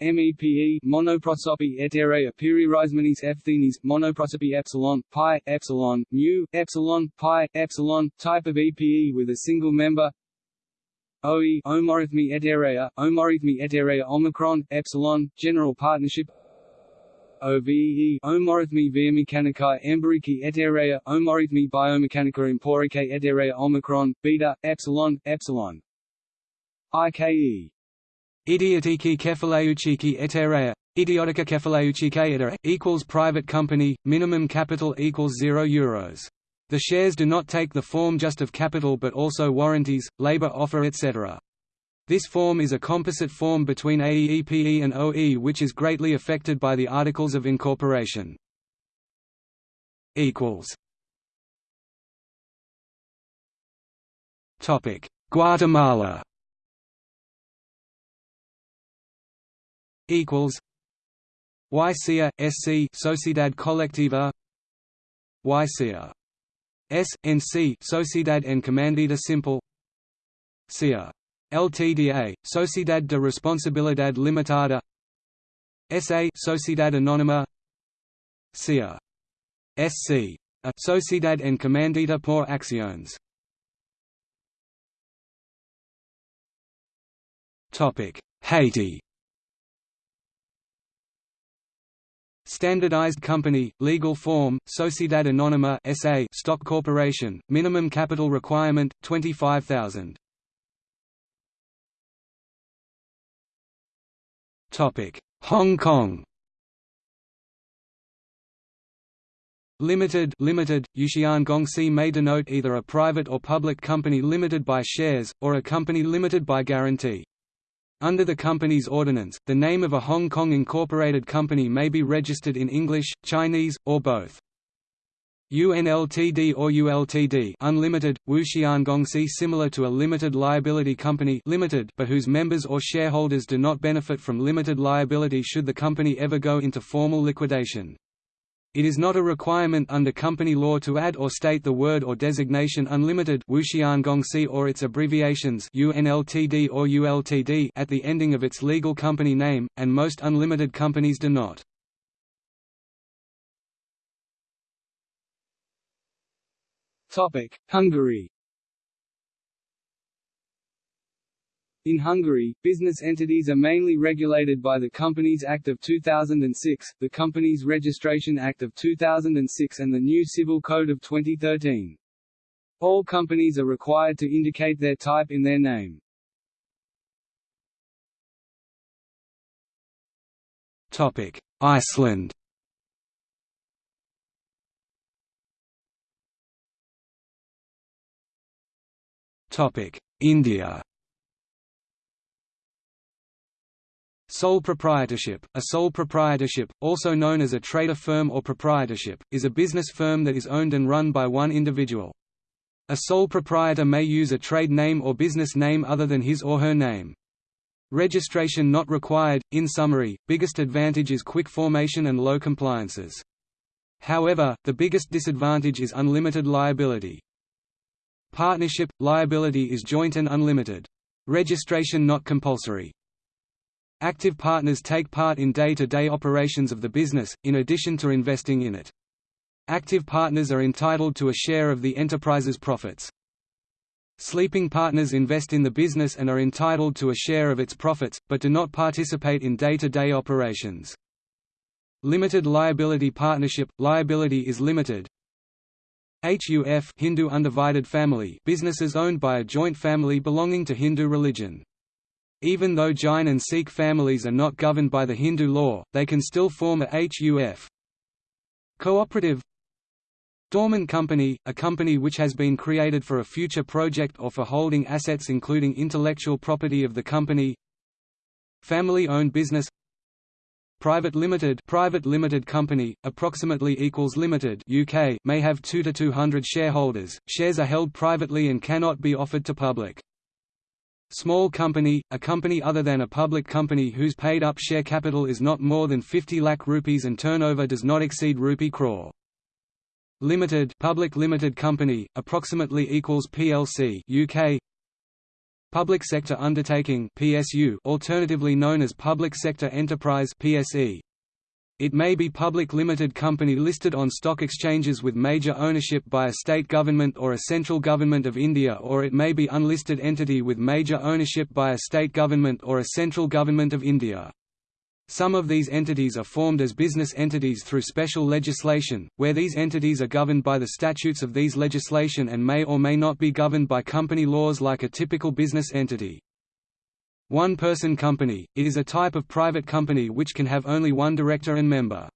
MEPE monoprosopy eterea periorismenes epthenes monoprosopy epsilon pi epsilon mu epsilon pi epsilon type of EPE with a single member. OE omorhythmy eterea omorhythmy eterea omicron epsilon general partnership. OVE omorhythmy biomechanicae empirici eterea omorhythmy biomechanica emporicae eterea omicron beta epsilon epsilon. IKE Idiotiki kefaleuchiki eterea, idiotica kefaleuchike etera, equals private company, minimum capital equals 0 euros. The shares do not take the form just of capital but also warranties, labor offer etc. This form is a composite form between AEEPE and OE which is greatly affected by the Articles of Incorporation. Guatemala equals YCA, SC Sociedad Colectiva YCA S, NC Sociedad Encomendida Simple CIA LTDA, Sociedad de Responsabilidad Limitada SA Sociedad Anónima CIA SC a Sociedad Encomendida por Acciones. Topic. Haiti Standardized company, legal form, Sociedad Anónima SA stock corporation, minimum capital requirement, 25,000. Hong Kong Limited limited, Yuxian Gongxi may denote either a private or public company limited by shares, or a company limited by guarantee. Under the company's ordinance, the name of a Hong Kong incorporated company may be registered in English, Chinese, or both. UNLTD or ULTD unlimited, Wuxian Gongxi similar to a limited liability company limited but whose members or shareholders do not benefit from limited liability should the company ever go into formal liquidation. It is not a requirement under company law to add or state the word or designation unlimited or its abbreviations UNLTD or ULTD at the ending of its legal company name, and most unlimited companies do not. Hungary In Hungary, business entities are mainly regulated by the Companies Act of 2006, the Companies Registration Act of 2006 and the new Civil Code of 2013. All companies are required to indicate their type in their name. Topic: Iceland Topic: India Sole proprietorship A sole proprietorship, also known as a trader firm or proprietorship, is a business firm that is owned and run by one individual. A sole proprietor may use a trade name or business name other than his or her name. Registration not required. In summary, biggest advantage is quick formation and low compliances. However, the biggest disadvantage is unlimited liability. Partnership – liability is joint and unlimited. Registration not compulsory. Active partners take part in day-to-day -day operations of the business, in addition to investing in it. Active partners are entitled to a share of the enterprise's profits. Sleeping partners invest in the business and are entitled to a share of its profits, but do not participate in day-to-day -day operations. Limited liability partnership – liability is limited. HUF Hindu undivided family businesses owned by a joint family belonging to Hindu religion. Even though Jain and Sikh families are not governed by the Hindu law, they can still form a HUF. Cooperative Dormant company, a company which has been created for a future project or for holding assets including intellectual property of the company Family-owned business Private limited private limited company, approximately equals limited UK may have 2 to 200 shareholders, shares are held privately and cannot be offered to public. Small company, a company other than a public company whose paid-up share capital is not more than 50 lakh rupees and turnover does not exceed rupee crore. Limited public limited company, approximately equals PLC UK Public Sector Undertaking PSU alternatively known as Public Sector Enterprise PSE it may be public limited company listed on stock exchanges with major ownership by a state government or a central government of India or it may be unlisted entity with major ownership by a state government or a central government of India. Some of these entities are formed as business entities through special legislation, where these entities are governed by the statutes of these legislation and may or may not be governed by company laws like a typical business entity. One-person company, it is a type of private company which can have only one director and member.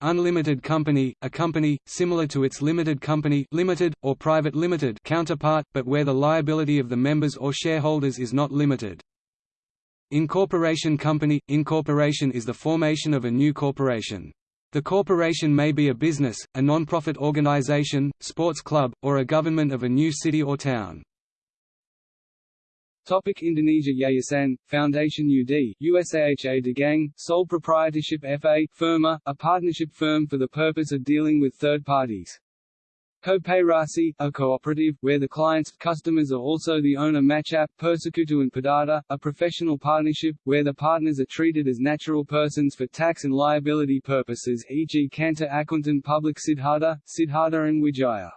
Unlimited company, a company, similar to its limited company limited, or private limited counterpart, but where the liability of the members or shareholders is not limited. Incorporation company – Incorporation is the formation of a new corporation. The corporation may be a business, a non-profit organization, sports club, or a government of a new city or town. Topic Indonesia Yayasan, Foundation UD, USAHA Dagang, Sole Proprietorship FA, Firma, a partnership firm for the purpose of dealing with third parties. Koperasi, a cooperative, where the clients customers are also the owner Machap, Persekutuan Perdata, a professional partnership, where the partners are treated as natural persons for tax and liability purposes e.g. Kantor Akuntan Public Siddhartha, Siddhartha and Wijaya.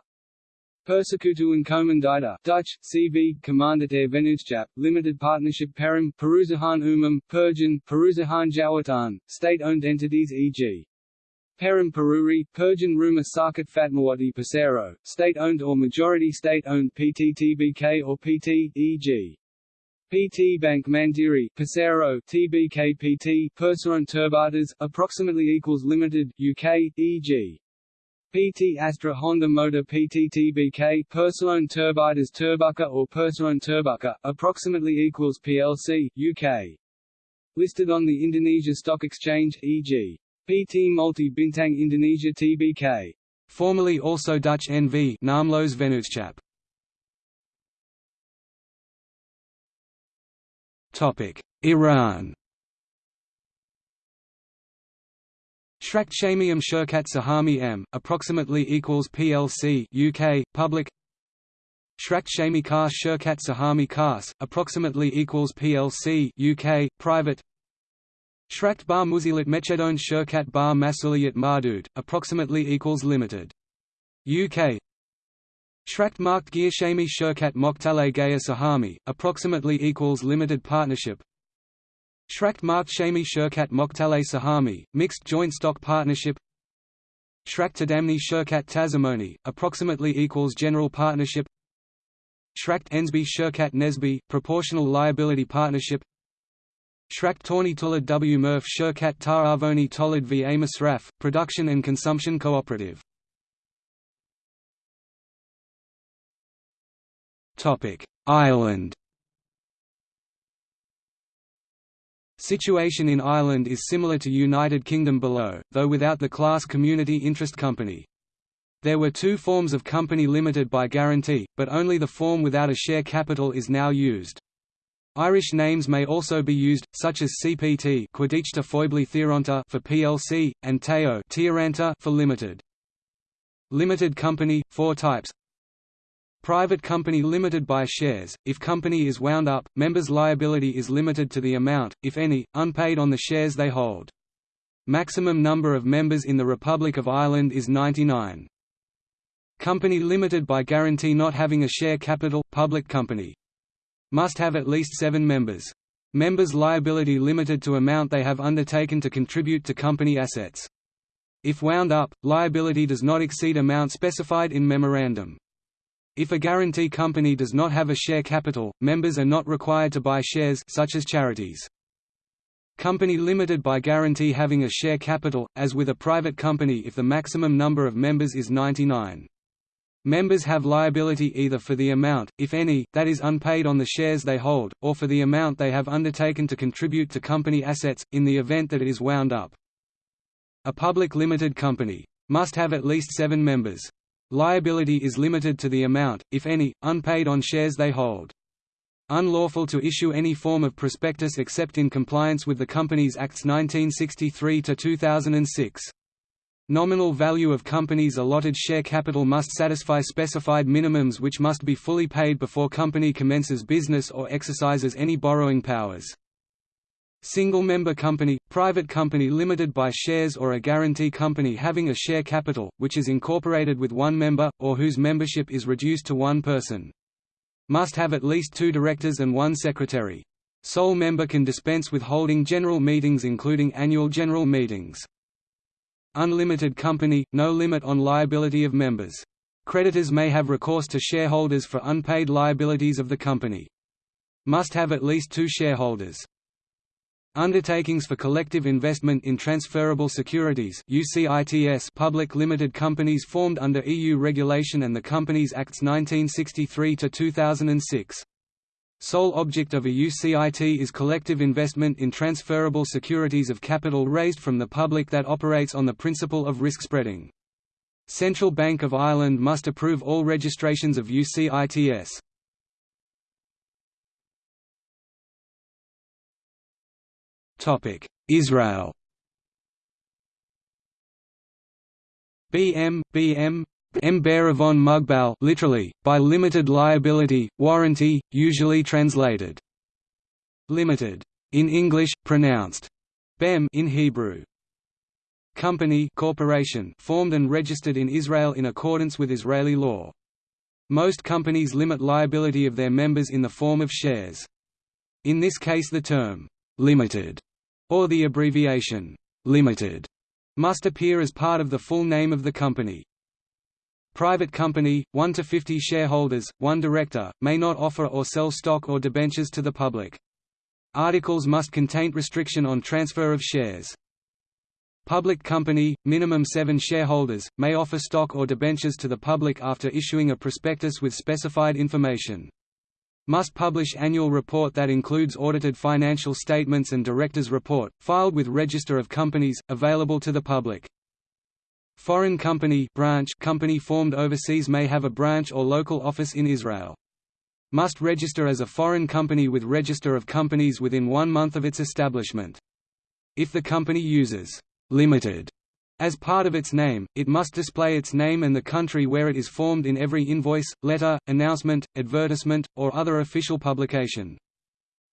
Persekutuan Komandita Dutch, CV, Commanditair Vennootschap, Limited Partnership Perum, Perusahaan Umum, Perjan, Perusahaan Jawatan, state-owned entities e.g. Perum Peruri, Perjan Rumah Sakit Fatmawati Pesero, state-owned or majority state-owned PTTBK or PT, e.g. PT Bank Mandiri, Pesero, TBK PT, Perseroan Terbatas, approximately equals Limited, UK, e.g. PT Astra Honda Motor PT PTTBK Persolone Terbatas Terbuka or Persolone Terbuka, approximately equals PLC, UK. Listed on the Indonesia Stock Exchange, e.g. PT Multi Bintang Indonesia TBK. Formerly also Dutch NV Naamloos Vennootschap. Topic: Iran. Shrakt Shamium Shirkat Sahami M, approximately equals PLC UK, public. Shrakt Shami Kars Shirkat Sahami Kars, approximately equals PLC UK, private. Shrakt Bar Muzilat Mechedon Shirkat Bar Masuliyat Mardud, approximately equals limited. UK Shrakt Marked Gear Shami Shirkat Moktale Gaya Sahami, approximately equals limited partnership Shrakt Mark Shami Shirkat Moktale Sahami, Mixed Joint Stock Partnership. Shrakt Tadamni Shirkat Tazamoni, approximately equals General Partnership. Shrakt Ensby Shirkat Nesby, Proportional Liability Partnership. Shrakt Torni Tulad W. Murph Shirkat Taravoni Tolid v. Amos Production and Consumption Cooperative. Ireland Situation in Ireland is similar to United Kingdom below, though without the class community interest company. There were two forms of company limited by guarantee, but only the form without a share capital is now used. Irish names may also be used, such as CPT for PLC, and TAO for limited. Limited company, four types Private company limited by shares, if company is wound up, members' liability is limited to the amount, if any, unpaid on the shares they hold. Maximum number of members in the Republic of Ireland is 99. Company limited by guarantee not having a share capital, public company. Must have at least seven members. Members' liability limited to amount they have undertaken to contribute to company assets. If wound up, liability does not exceed amount specified in memorandum. If a guarantee company does not have a share capital, members are not required to buy shares such as charities. Company limited by guarantee having a share capital, as with a private company if the maximum number of members is 99. Members have liability either for the amount, if any, that is unpaid on the shares they hold, or for the amount they have undertaken to contribute to company assets, in the event that it is wound up. A public limited company must have at least seven members. Liability is limited to the amount, if any, unpaid on shares they hold. Unlawful to issue any form of prospectus except in compliance with the Companies Acts 1963–2006. Nominal value of companies' allotted share capital must satisfy specified minimums which must be fully paid before company commences business or exercises any borrowing powers. Single-member company, private company limited by shares or a guarantee company having a share capital, which is incorporated with one member, or whose membership is reduced to one person. Must have at least two directors and one secretary. Sole member can dispense with holding general meetings including annual general meetings. Unlimited company, no limit on liability of members. Creditors may have recourse to shareholders for unpaid liabilities of the company. Must have at least two shareholders. Undertakings for Collective Investment in Transferable Securities public limited companies formed under EU regulation and the Companies Acts 1963–2006. Sole object of a UCIT is collective investment in transferable securities of capital raised from the public that operates on the principle of risk spreading. Central Bank of Ireland must approve all registrations of UCITS. Israel BM, BM, Mberavon Mugbal literally, by limited liability, warranty, usually translated limited in English, pronounced BEM in Hebrew. Company corporation formed and registered in Israel in accordance with Israeli law. Most companies limit liability of their members in the form of shares. In this case the term, "'limited' or the abbreviation limited must appear as part of the full name of the company. Private company, 1 to 50 shareholders, 1 director, may not offer or sell stock or debentures to the public. Articles must contain restriction on transfer of shares. Public company, minimum 7 shareholders, may offer stock or debentures to the public after issuing a prospectus with specified information must publish annual report that includes audited financial statements and director's report, filed with Register of Companies, available to the public. Foreign company branch company formed overseas may have a branch or local office in Israel. Must register as a foreign company with Register of Companies within one month of its establishment. If the company uses «limited» As part of its name, it must display its name and the country where it is formed in every invoice, letter, announcement, advertisement, or other official publication.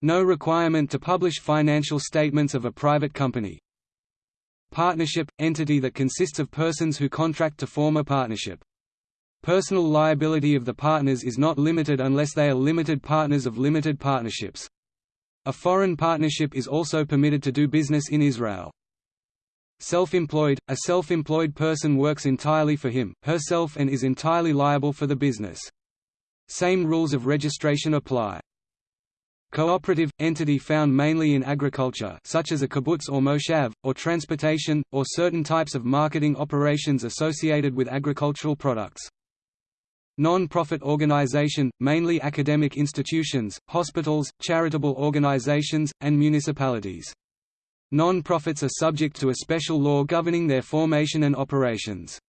No requirement to publish financial statements of a private company. Partnership – entity that consists of persons who contract to form a partnership. Personal liability of the partners is not limited unless they are limited partners of limited partnerships. A foreign partnership is also permitted to do business in Israel. Self-employed – A self-employed person works entirely for him, herself and is entirely liable for the business. Same rules of registration apply. Cooperative – entity found mainly in agriculture such as a kibbutz or moshav, or transportation, or certain types of marketing operations associated with agricultural products. Non-profit organization – mainly academic institutions, hospitals, charitable organizations, and municipalities. Non-profits are subject to a special law governing their formation and operations.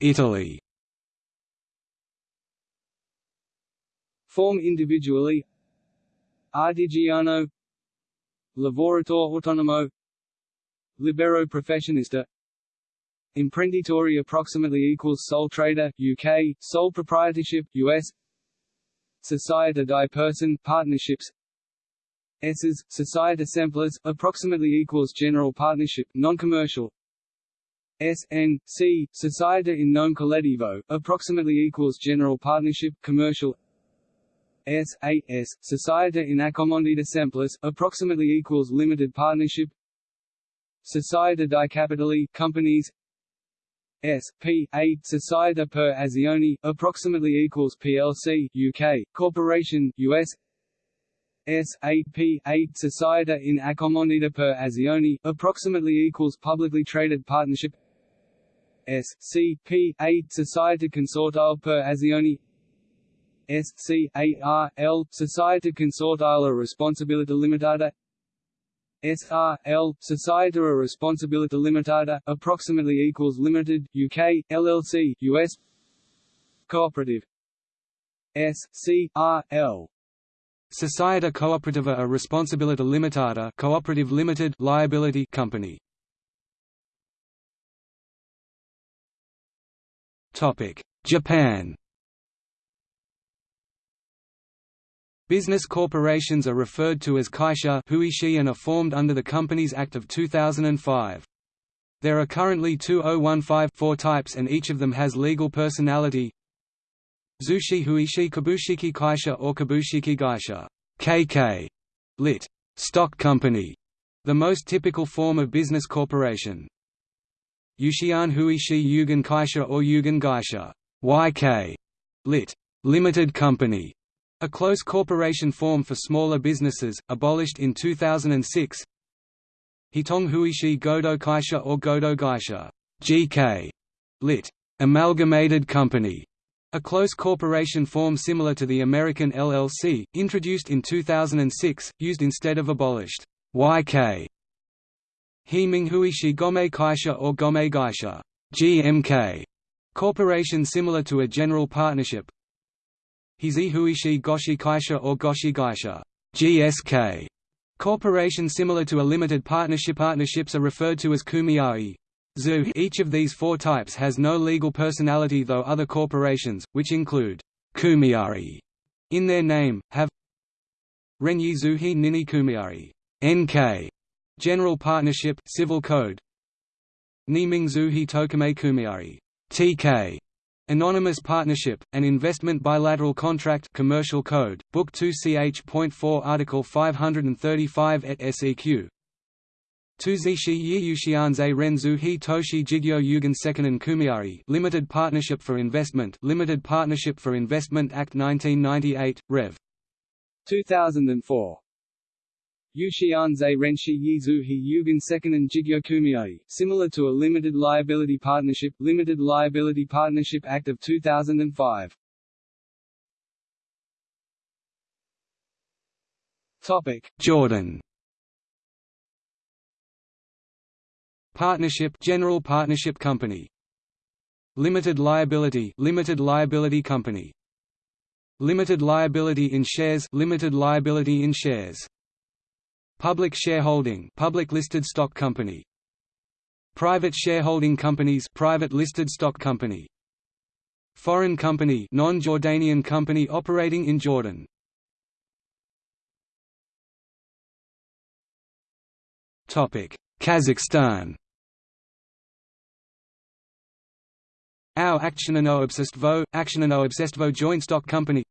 Italy Form individually. Artigiano. Lavoratore Autonomo. Libero Professionista. Imprenditore approximately equals sole trader UK, sole proprietorship US Società di person partnerships. S's, Società Semplice, approximately equals general partnership, non-commercial. SN, C, Società in nome collettivo, approximately equals general partnership, commercial. S, A, S, Società in accomandita semplice, approximately equals limited partnership. Società di Capitali, companies S P A Società per Azioni approximately equals PLC UK corporation US S. A P A Società in Accomandita per Azioni approximately equals publicly traded partnership. S C P A Società Consortile per Azioni. S C A R L Società Consortile a Responsabilità Limitata SRL, Società a Responsabilità Limitata, approximately equals Limited, UK, LLC, US Cooperative. SCRL Società Cooperativa a Responsabilità Limitata Cooperative Limited Liability Company. Japan Business corporations are referred to as kaisha huishi and are formed under the Companies Act of 2005. There are currently 2015-4 types and each of them has legal personality. Zushi Huishi Kabushiki Kaisha or Kabushiki Gaisha KK, lit. Stock company, the most typical form of business corporation. Yushian Huishi Yugen Kaisha or Yugen Gaisha YK, lit. limited company, a close corporation form for smaller businesses, abolished in 2006. Hitong Huishi Godo Kaisha or Godo Gaisha (GK), lit. Amalgamated Company, a close corporation form similar to the American LLC, introduced in 2006, used instead of abolished YK. Heming Huishi Gome Kaisha or Gome Gaisha GMK, corporation similar to a general partnership. Hizi Huishi Goshi Kaisha or Goshi Gaisha GSK, corporation similar to a limited partnership. Partnerships are referred to as kumiai. Zu each of these four types has no legal personality though other corporations, which include kumiai in their name, have Renyi Zuhi Nini Kumiai NK, General Partnership Civil Code Niming Zuhi Tokumei Kumiai TK, Anonymous Partnership, an investment bilateral contract Commercial Code, Book 2 ch.4 Article 535 et seq. Tuzishi Yiyushianze Renzu Hi Toshi Jigyo Yugen Sekanen Kumiai Limited Partnership for Investment Limited Partnership for Investment Act 1998, Rev. 2004. Yushianze Renshi Yizuhi Yugen Jigyo Kumiai, similar to a limited liability partnership Limited Liability Partnership Act of 2005. Topic: Jordan. Partnership General Partnership Company. Limited Liability Limited Liability Company. Limited Liability in Shares Limited Liability in Shares Public Shareholding Public Listed Stock Company. Private Shareholding Companies Private Listed Stock Company. Foreign Company Non-Jordanian company operating in Jordan. Topic Kazakhstan. Our Aktionano Obsestvo, Aktionano Obsestvo Joint Stock Company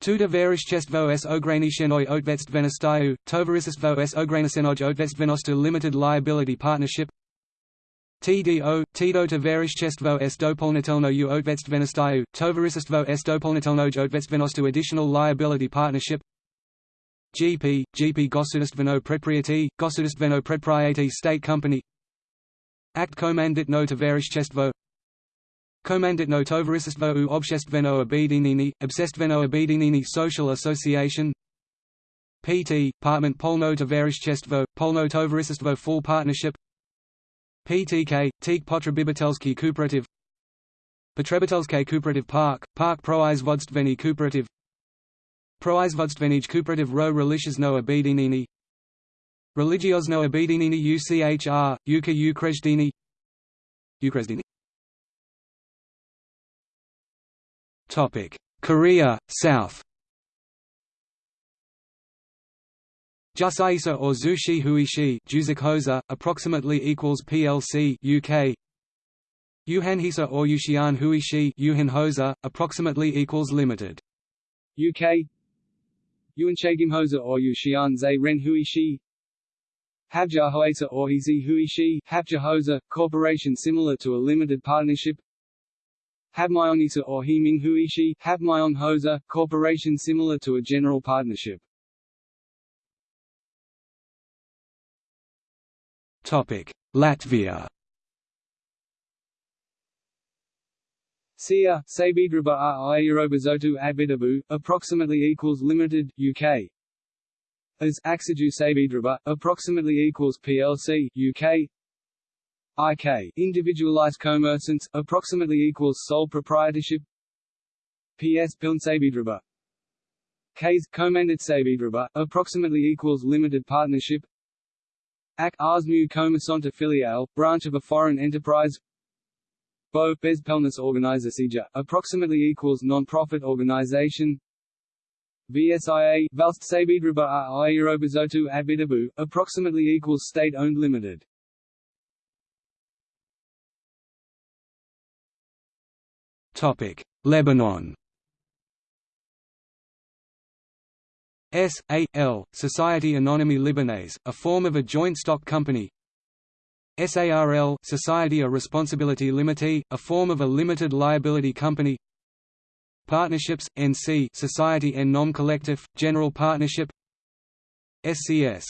Tuda Verichestvo s Ograničenoj Odvetstvenostaju, Tovaristvo s Ograničenoj Odvetstvenosti Limited Liability Partnership TDO, Tito Tovarichestvo s Dopolnitelnoju Odvetstvenostaju, Tovaristvo s Dopolnitelnoj Odvetstvenosti Additional Liability Partnership GP, GP Gosudistveno Predpriety, Gosudistveno Predpriety State Company Act Komanditno Tovarichestvo Komanditno Tovaristvo u Obsestveno Obedinini, Obsestveno Obedinini Social Association. PT, Partment Polno Tovarichestvo, Polno Tovaristvo Full Partnership. PTK, Teak Potrebitelski Cooperative. Potrebitelske Cooperative Park, Park Proizvodstveni Cooperative. Proizvodstvenij Cooperative Ro Relishizno Obedinini. Religiozno Obedinini UCHR, Uka Ukrezdini Ukrezdini Topic: Korea, South. Jusaisa or Zushi Huishi Juzikhosa, approximately equals PLC UK. Yuhanhisa or Yushian Huishi Yuhanhosa, approximately equals limited. UK. Yuanchagimhosa or Yushian Zai Ren Huishi. Habjahoesa or Hizi Huishi Habjahosa, corporation similar to a limited partnership Habmyonisa or Heming Huishi Habmyon Hosa, corporation similar to a general partnership. Topic: Latvia. Sia, Sabiedrība ar Ierobežotu Atbildību, approximately equals limited, UK. As Akciju Sabiedrība, approximately equals PLC, UK. IK individualized commerçants approximately equals sole proprietorship. PS Pilnsabiedrība Ks Komandit Sabiedrība approximately equals limited partnership. Ak Arsmu Komersant filiale branch of a foreign enterprise. Bo Bez Pelnis Organizacija approximately equals non-profit organization. VSIA Valst Sabiedrība ar Ierobežotu Atbildību approximately equals state-owned limited Lebanon. S. A. L. Society Anonyme Libanaise, a form of a joint stock company. SARL Society a Responsibility Limitée, a form of a limited liability company. Partnerships, NC Society en nom collectif, general partnership. SCS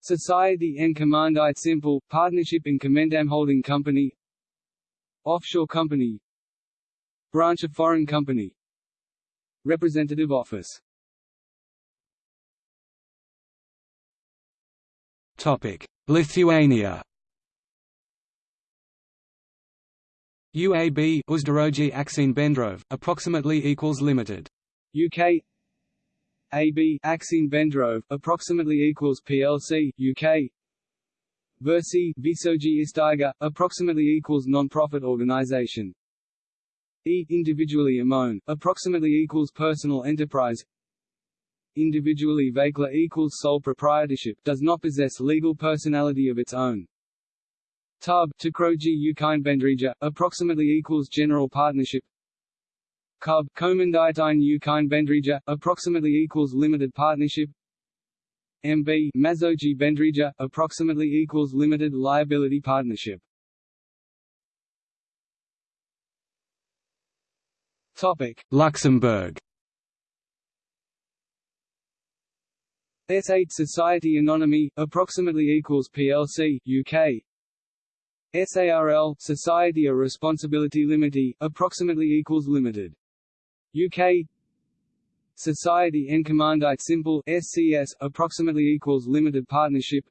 Society en Commandite Simple, Partnership in Commandam Holding Company. Offshore Company Branch of Foreign Company. Representative Office. Topic: Lithuania. UAB Uzdarogi Akcine Bendrove, approximately equals limited. UK AB Akcine Bendrove, approximately equals PLC UK Versi Visoji Isteiger, approximately equals non-profit organization E individually Amon, approximately equals personal enterprise individually Vekla equals sole proprietorship does not possess legal personality of its own. Tub Tukroji Ukine Bendrija, approximately equals general partnership. Cub Komanditine Ukine Bendrija, approximately equals limited partnership. MB Mazoji Bendrija, approximately equals limited liability partnership. Luxembourg SA Society Anonyme, approximately equals PLC, UK. SARL Society a Responsibility Limited, approximately equals Limited. UK. Society en Commandite Simple SCS, approximately equals Limited Partnership.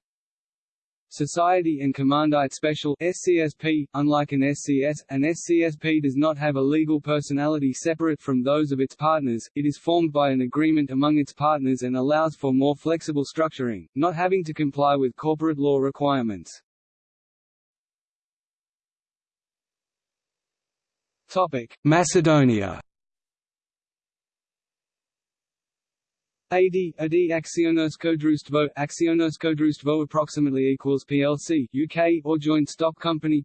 Society and Commandite Special SCSP, unlike an SCS, an SCSP does not have a legal personality separate from those of its partners, it is formed by an agreement among its partners and allows for more flexible structuring, not having to comply with corporate law requirements. Topic. Macedonia AD, AD Akcionersko Društvo approximately equals PLC, UK, or joint stock company.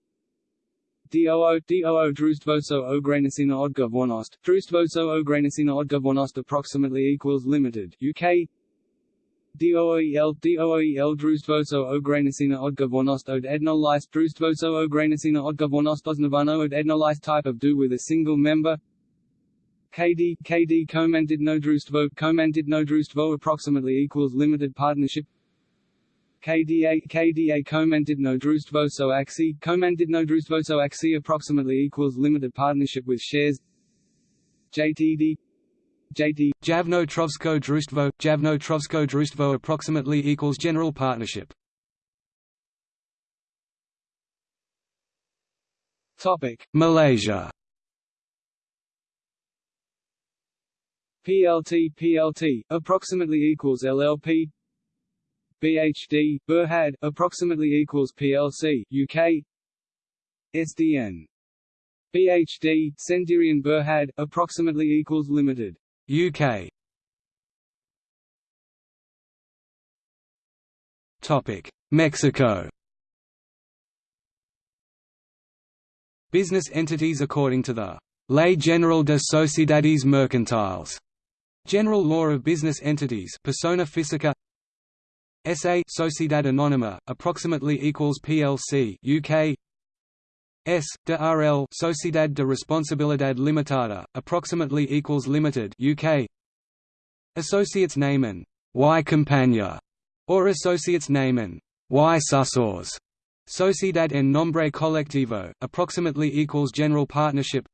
DOO, DOO Društvoso Ograničena odgovornost, Društvoso Ograničena odgovornost approximately equals limited, UK DOOEL, DOOEL Društvoso Ograničena odgovornost od jednolist Društvoso Ograničena odgovornost osnovano od jednolist type of do with a single member KD KD Komanditno Društvo Komanditno Društvo approximately equals limited partnership. KDA KDA so Axi Komanditno Društvo so Axi approximately equals limited partnership with shares. JTD JT Javno Trgovsko Društvo Javno Trgovsko Društvo approximately equals general partnership. Topic Malaysia PLT PLT approximately equals LLP BHD Berhad approximately equals PLC UK SDN BHD Sendirian Berhad approximately equals limited UK Topic. Mexico. Business entities according to the Ley General de Sociedades Mercantiles General Law of Business Entities persona física SA Sociedad Anónima approximately equals PLC UK S de RL Sociedad de Responsabilidad Limitada approximately equals limited UK Associates name and Y Compañía or Associates name and Y Susors. Sociedad en Nombre Colectivo approximately equals general partnership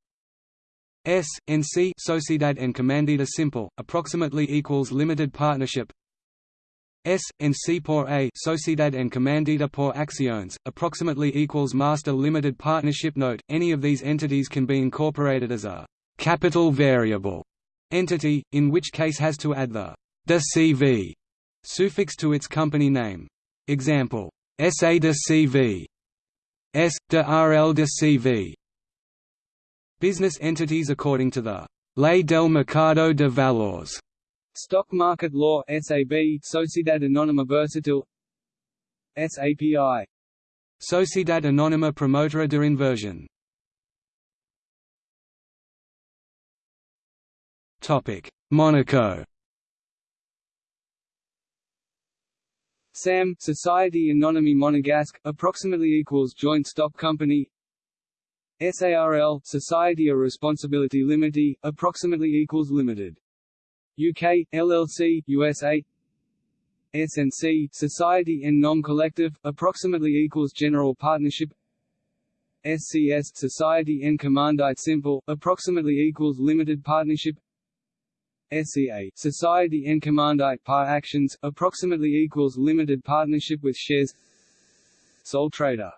S, NC Sociedad en Comandita Simple, approximately equals limited partnership. S, NC por A Sociedad en Comandita por Acciones, approximately equals master limited partnership Note, any of these entities can be incorporated as a capital variable entity, in which case has to add the de CV suffix to its company name. Example, SA de CV S, de RL de CV Business entities according to the Ley del Mercado de Valores Stock Market Law SAB Sociedad Anónima Bursátil SAPI Sociedad Anónima Promotora de Inversión. Topic Monaco. SAM Society Anonyme Monégasque approximately equals joint stock company SARL Society of Responsibility Limited approximately equals limited. UK LLC USA SNC Society and Non-Collective approximately equals General Partnership. SCS Society and Commandite Simple approximately equals Limited Partnership. SCA Society and Commandite Par Actions approximately equals Limited Partnership with shares. Sole trader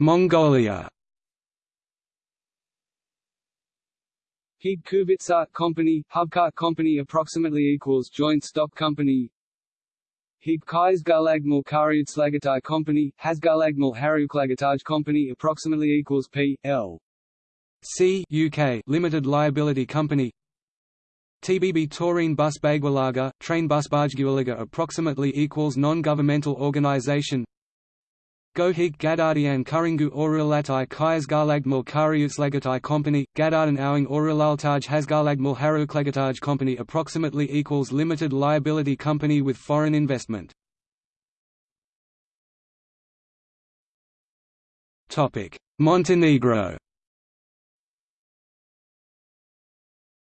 Mongolia Heap Kuvitsart Company, Hubkart Company approximately equals Joint Stock Company Heap Kaisgalagmal Karyutslagatai Company, Hasgalagmal Haruklagataj Company approximately equals P. L. C UK Limited Liability Company TBB Taurine Bus Bagwalaga, Train Bus Bajgiwalaga approximately equals non-governmental organization Gohig Gadardian Kuringu Orulatai Kayasgalagmal Karyutslagatai Company, Gadardan Awing Orulaltaj Hasgalagmal Haruklagataj Company approximately equals limited liability company with foreign investment. Montenegro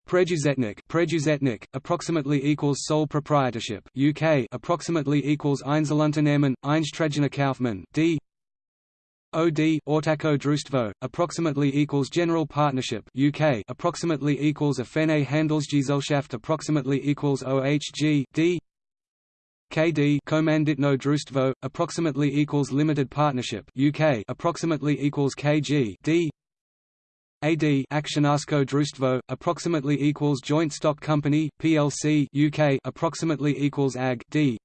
Preduzetnik, Preduzetnik approximately equals sole proprietorship. UK approximately equals Einzelunternehmen, Eingetragener Kaufmann. D. OD Ortačko Društvo approximately equals general partnership. UK approximately equals Offene Handelsgesellschaft approximately equals OHG. D. KD Komanditno Društvo approximately equals limited partnership. UK approximately equals KG. D. AD Akcionarsko Društvo, approximately equals Joint Stock Company, PLC UK approximately equals AG D.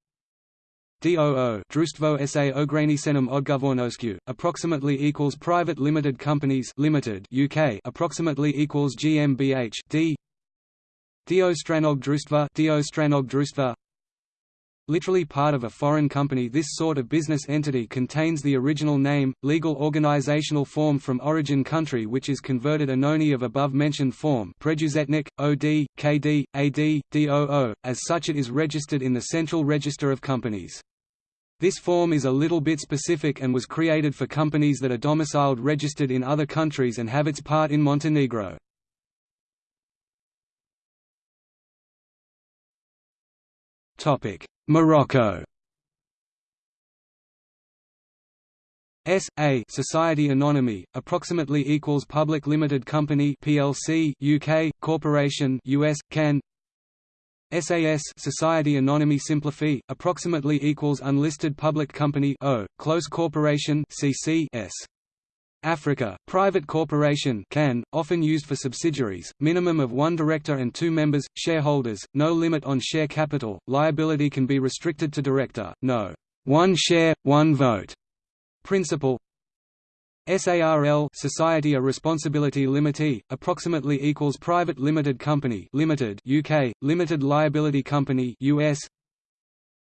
DOO Društvo SA Ograničenom Odgovornošću, approximately equals Private Limited Companies Limited UK approximately equals GmbH D. Diostranog Društva Diostranog Društva Literally part of a foreign company this sort of business entity contains the original name, legal organizational form from origin country which is converted anony of above-mentioned form OD, KD, AD, DOO, as such it is registered in the Central Register of Companies. This form is a little bit specific and was created for companies that are domiciled registered in other countries and have its part in Montenegro. Topic Morocco. S A Society Anonyme approximately equals Public Limited Company PLC UK Corporation US CAN SAS Society Anonyme Simplifiée approximately equals Unlisted Public Company O Close Corporation CC S Africa, private corporation can, often used for subsidiaries, minimum of one director and two members, shareholders, no limit on share capital, liability can be restricted to director, no one share, one vote. Principle SARL Society of Responsibility Limited, approximately equals Private Limited Company Limited UK, Limited Liability Company US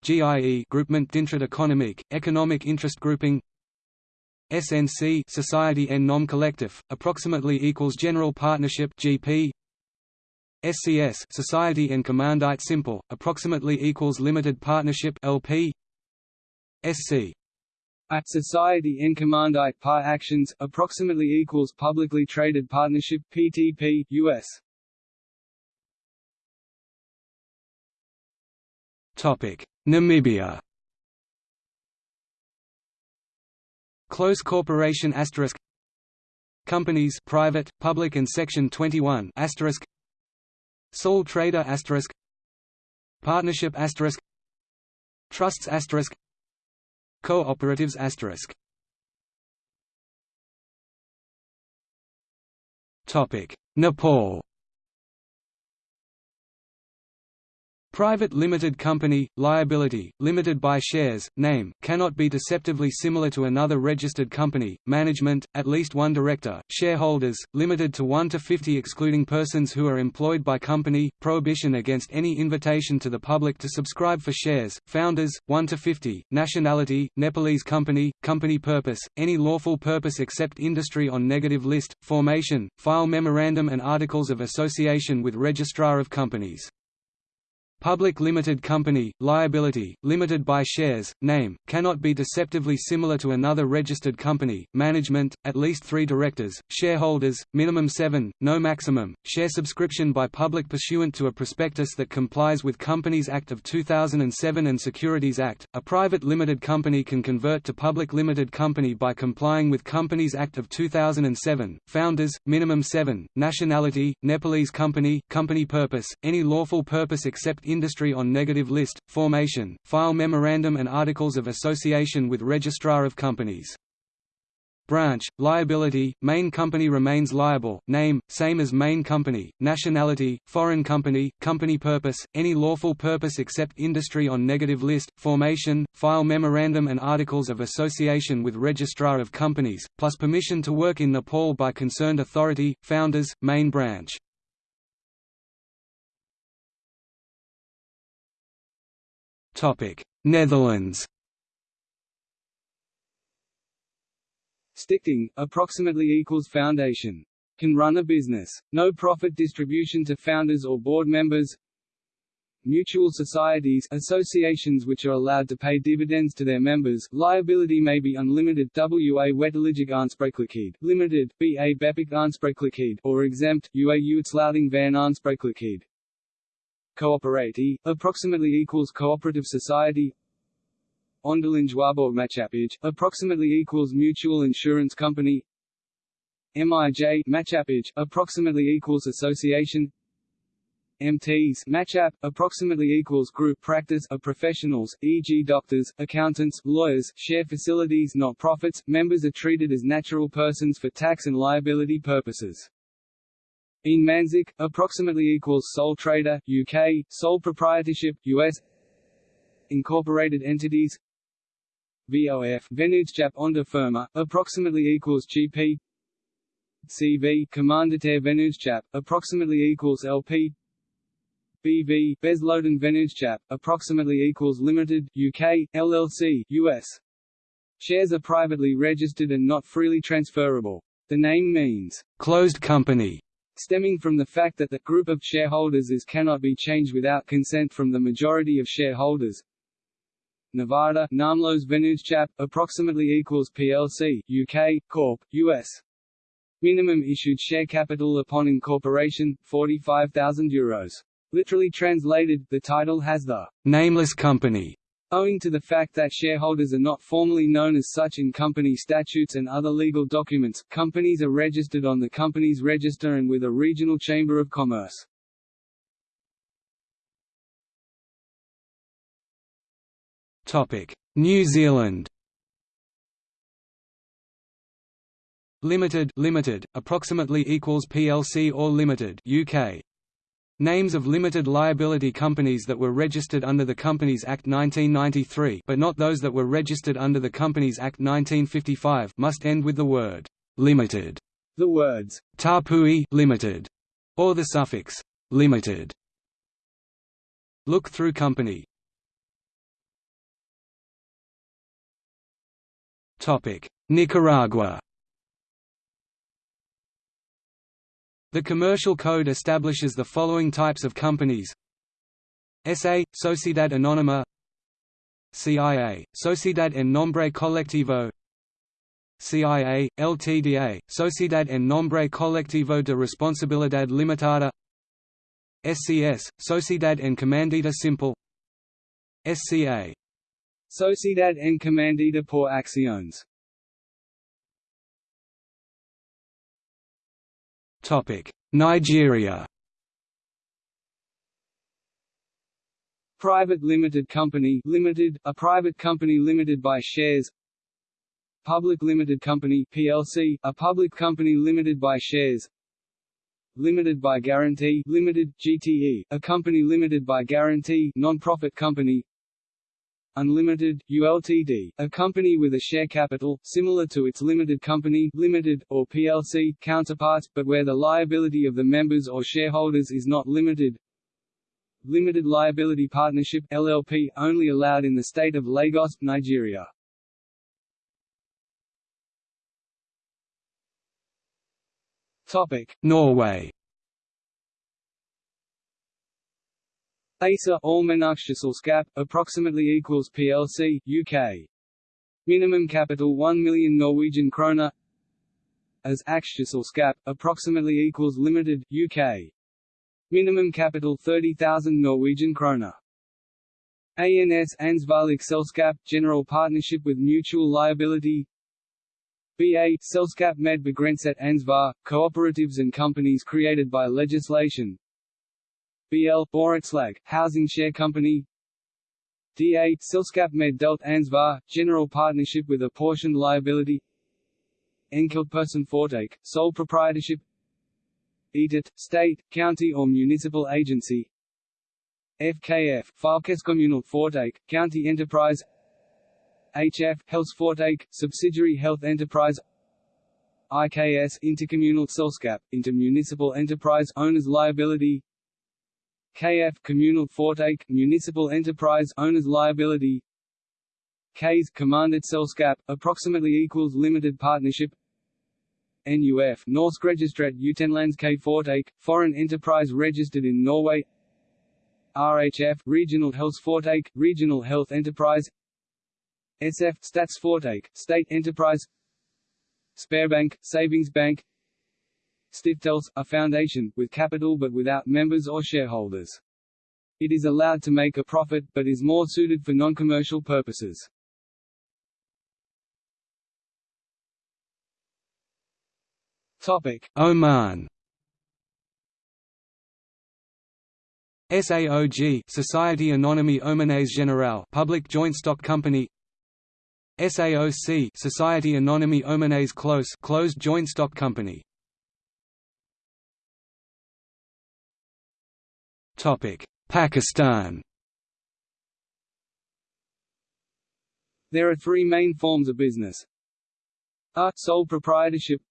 GIE Groupement d'intérêt économique, Economic Interest Grouping SNC Society en nom collectif, approximately equals General Partnership GP. SCS Society en Commandite Simple, approximately equals Limited Partnership LP. SC at Society en Commandite Par Actions, approximately equals Publicly Traded Partnership PTP US. Topic: Namibia Close corporation asterisk. Companies private, public and section 21 asterisk. Sole trader asterisk. Partnership asterisk. Trusts asterisk. Cooperatives asterisk. Topic. Nepal Private limited company, liability, limited by shares, name, cannot be deceptively similar to another registered company, management, at least one director, shareholders, limited to 1 to 50 excluding persons who are employed by company, prohibition against any invitation to the public to subscribe for shares, founders, 1 to 50, nationality, Nepalese company, company purpose, any lawful purpose except industry on negative list, formation, file memorandum and articles of association with registrar of companies. Public limited company, liability, limited by shares, name, cannot be deceptively similar to another registered company, management, at least three directors, shareholders, minimum seven, no maximum, share subscription by public pursuant to a prospectus that complies with Companies Act of 2007 and Securities Act. A private limited company can convert to public limited company by complying with Companies Act of 2007, founders, minimum seven, nationality, Nepalese company, company purpose, any lawful purpose except industry on negative list, formation, file memorandum and articles of association with Registrar of Companies. Branch, liability, main company remains liable, name, same as main company, nationality, foreign company, company purpose, any lawful purpose except industry on negative list, formation, file memorandum and articles of association with Registrar of Companies, plus permission to work in Nepal by concerned authority, founders, main branch. Netherlands. Stichting, approximately equals foundation. Can run a business. No profit distribution to founders or board members. Mutual societies associations which are allowed to pay dividends to their members, liability may be unlimited. WA Wettelijke Aansprakelijkheid limited, BA Beperkt Aansprakelijkheid or exempt, UA Uitsluiting van Aansprakelijkheid Coöperatie, approximately equals cooperative society Onderlinge approximately equals mutual insurance company MIJ Maatschappij, approximately equals association MTs matchup, approximately equals group practice of professionals, e.g. doctors, accountants, lawyers, share facilities not profits, members are treated as natural persons for tax and liability purposes. In Manzik, approximately equals sole trader, UK, sole proprietorship, US Incorporated entities VOF Vennootschap onder firma, approximately equals GP CV Commanditair Vennootschap, approximately equals LP BV Besloten Vennootschap, approximately equals Limited, UK, LLC, US. Shares are privately registered and not freely transferable. The name means, closed company, stemming from the fact that the group of shareholders is cannot be changed without consent from the majority of shareholders. Nevada, Naamloze Vennootschap, approximately equals PLC, UK, Corp, US. Minimum issued share capital upon incorporation, 45,000 euros. Literally translated, the title has the nameless company Owing to the fact that shareholders are not formally known as such in company statutes and other legal documents, companies are registered on the Companies Register and with a regional chamber of commerce. New Zealand Limited limited, approximately equals PLC or Limited UK Names of limited liability companies that were registered under the Companies Act 1993 but not those that were registered under the Companies Act 1955 must end with the word «limited». The words «Tapui limited» or the suffix «limited». Look-through company Topic: Nicaragua The Commercial Code establishes the following types of companies. SA – Sociedad Anónima. CIA – Sociedad en Nombre Colectivo. CIA – LTDA – Sociedad en Nombre Colectivo de Responsabilidad Limitada. SCS – Sociedad en Comandita Simple. SCA Sociedad en Comandita por Acciones Nigeria Private limited company limited, a private company limited by shares Public limited company PLC, a public company limited by shares Limited by guarantee limited, GTE, a company limited by guarantee non-profit company Unlimited, ULTD, a company with a share capital, similar to its limited company limited, or PLC counterpart, but where the liability of the members or shareholders is not limited. Limited Liability Partnership LLP, only allowed in the state of Lagos, Nigeria. Norway ASA Allmennaksjeselskap, approximately equals plc, UK. Minimum capital 1 million Norwegian kroner. As Aksjeselskap, approximately equals limited, UK. Minimum capital 30,000 Norwegian kroner. ANS Ansvarlig Selskap, general partnership with mutual liability. BA Selskap med begrenset ansvar, cooperatives and companies created by legislation. BL Borettslag, Housing Share Company. DA Selskap med delt ansvar, general partnership with apportioned liability. Enkeltpersonforetak, sole proprietorship. EDIT, state, county or municipal agency. FKF, Fylkeskommunal Foretak, county enterprise. HF, Helseforetak, subsidiary health enterprise. IKS, intercommunal selskap, intermunicipal enterprise owner's liability KF Communal Foretak Municipal Enterprise Owners Liability. Ks Commanded Selskap approximately equals limited partnership. NUF Norsk Registrat Utenlandske Foretak Foreign Enterprise registered in Norway. RHF Regional Health Foretak Regional Health Enterprise. SF Statsforetak State Enterprise. Sparebank Savings Bank Stiftelse, a foundation, with capital but without members or shareholders. It is allowed to make a profit, but is more suited for non-commercial purposes. Topic: Oman. SAOG Society Anonyme Omanaise Générale Public Joint Stock Company SAOC Society Anonyme Omanaise Close Closed Joint Stock Company Pakistan There are three main forms of business. A. Sole proprietorship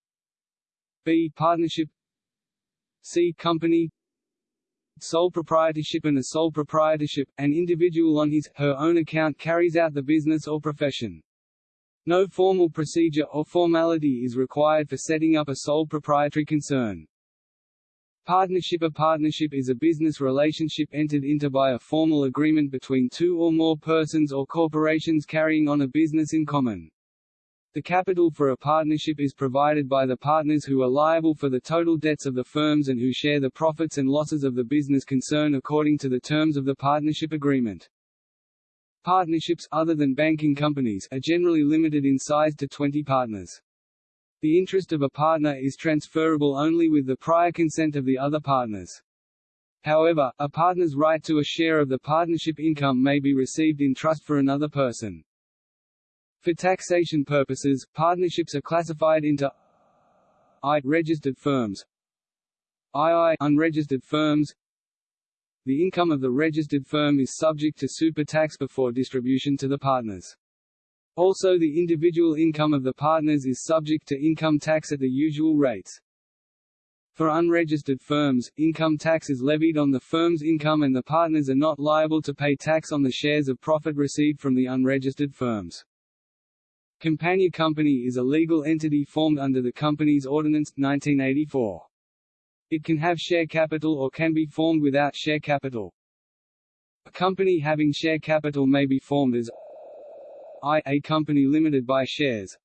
B. Partnership C. Company Sole proprietorship and a sole proprietorship, an individual on his, her own account carries out the business or profession. No formal procedure or formality is required for setting up a sole proprietary concern. Partnership A partnership is a business relationship entered into by a formal agreement between two or more persons or corporations carrying on a business in common. The capital for a partnership is provided by the partners who are liable for the total debts of the firms and who share the profits and losses of the business concern according to the terms of the partnership agreement. Partnerships other than banking companies are generally limited in size to 20 partners. The interest of a partner is transferable only with the prior consent of the other partners. However, a partner's right to a share of the partnership income may be received in trust for another person. For taxation purposes, partnerships are classified into I registered firms, II unregistered firms. The income of the registered firm is subject to super tax before distribution to the partners. Also the individual income of the partners is subject to income tax at the usual rates. For unregistered firms, income tax is levied on the firm's income and the partners are not liable to pay tax on the shares of profit received from the unregistered firms. Compania Company is a legal entity formed under the Companies Ordinance, 1984. It can have share capital or can be formed without share capital. A company having share capital may be formed as I a company limited by shares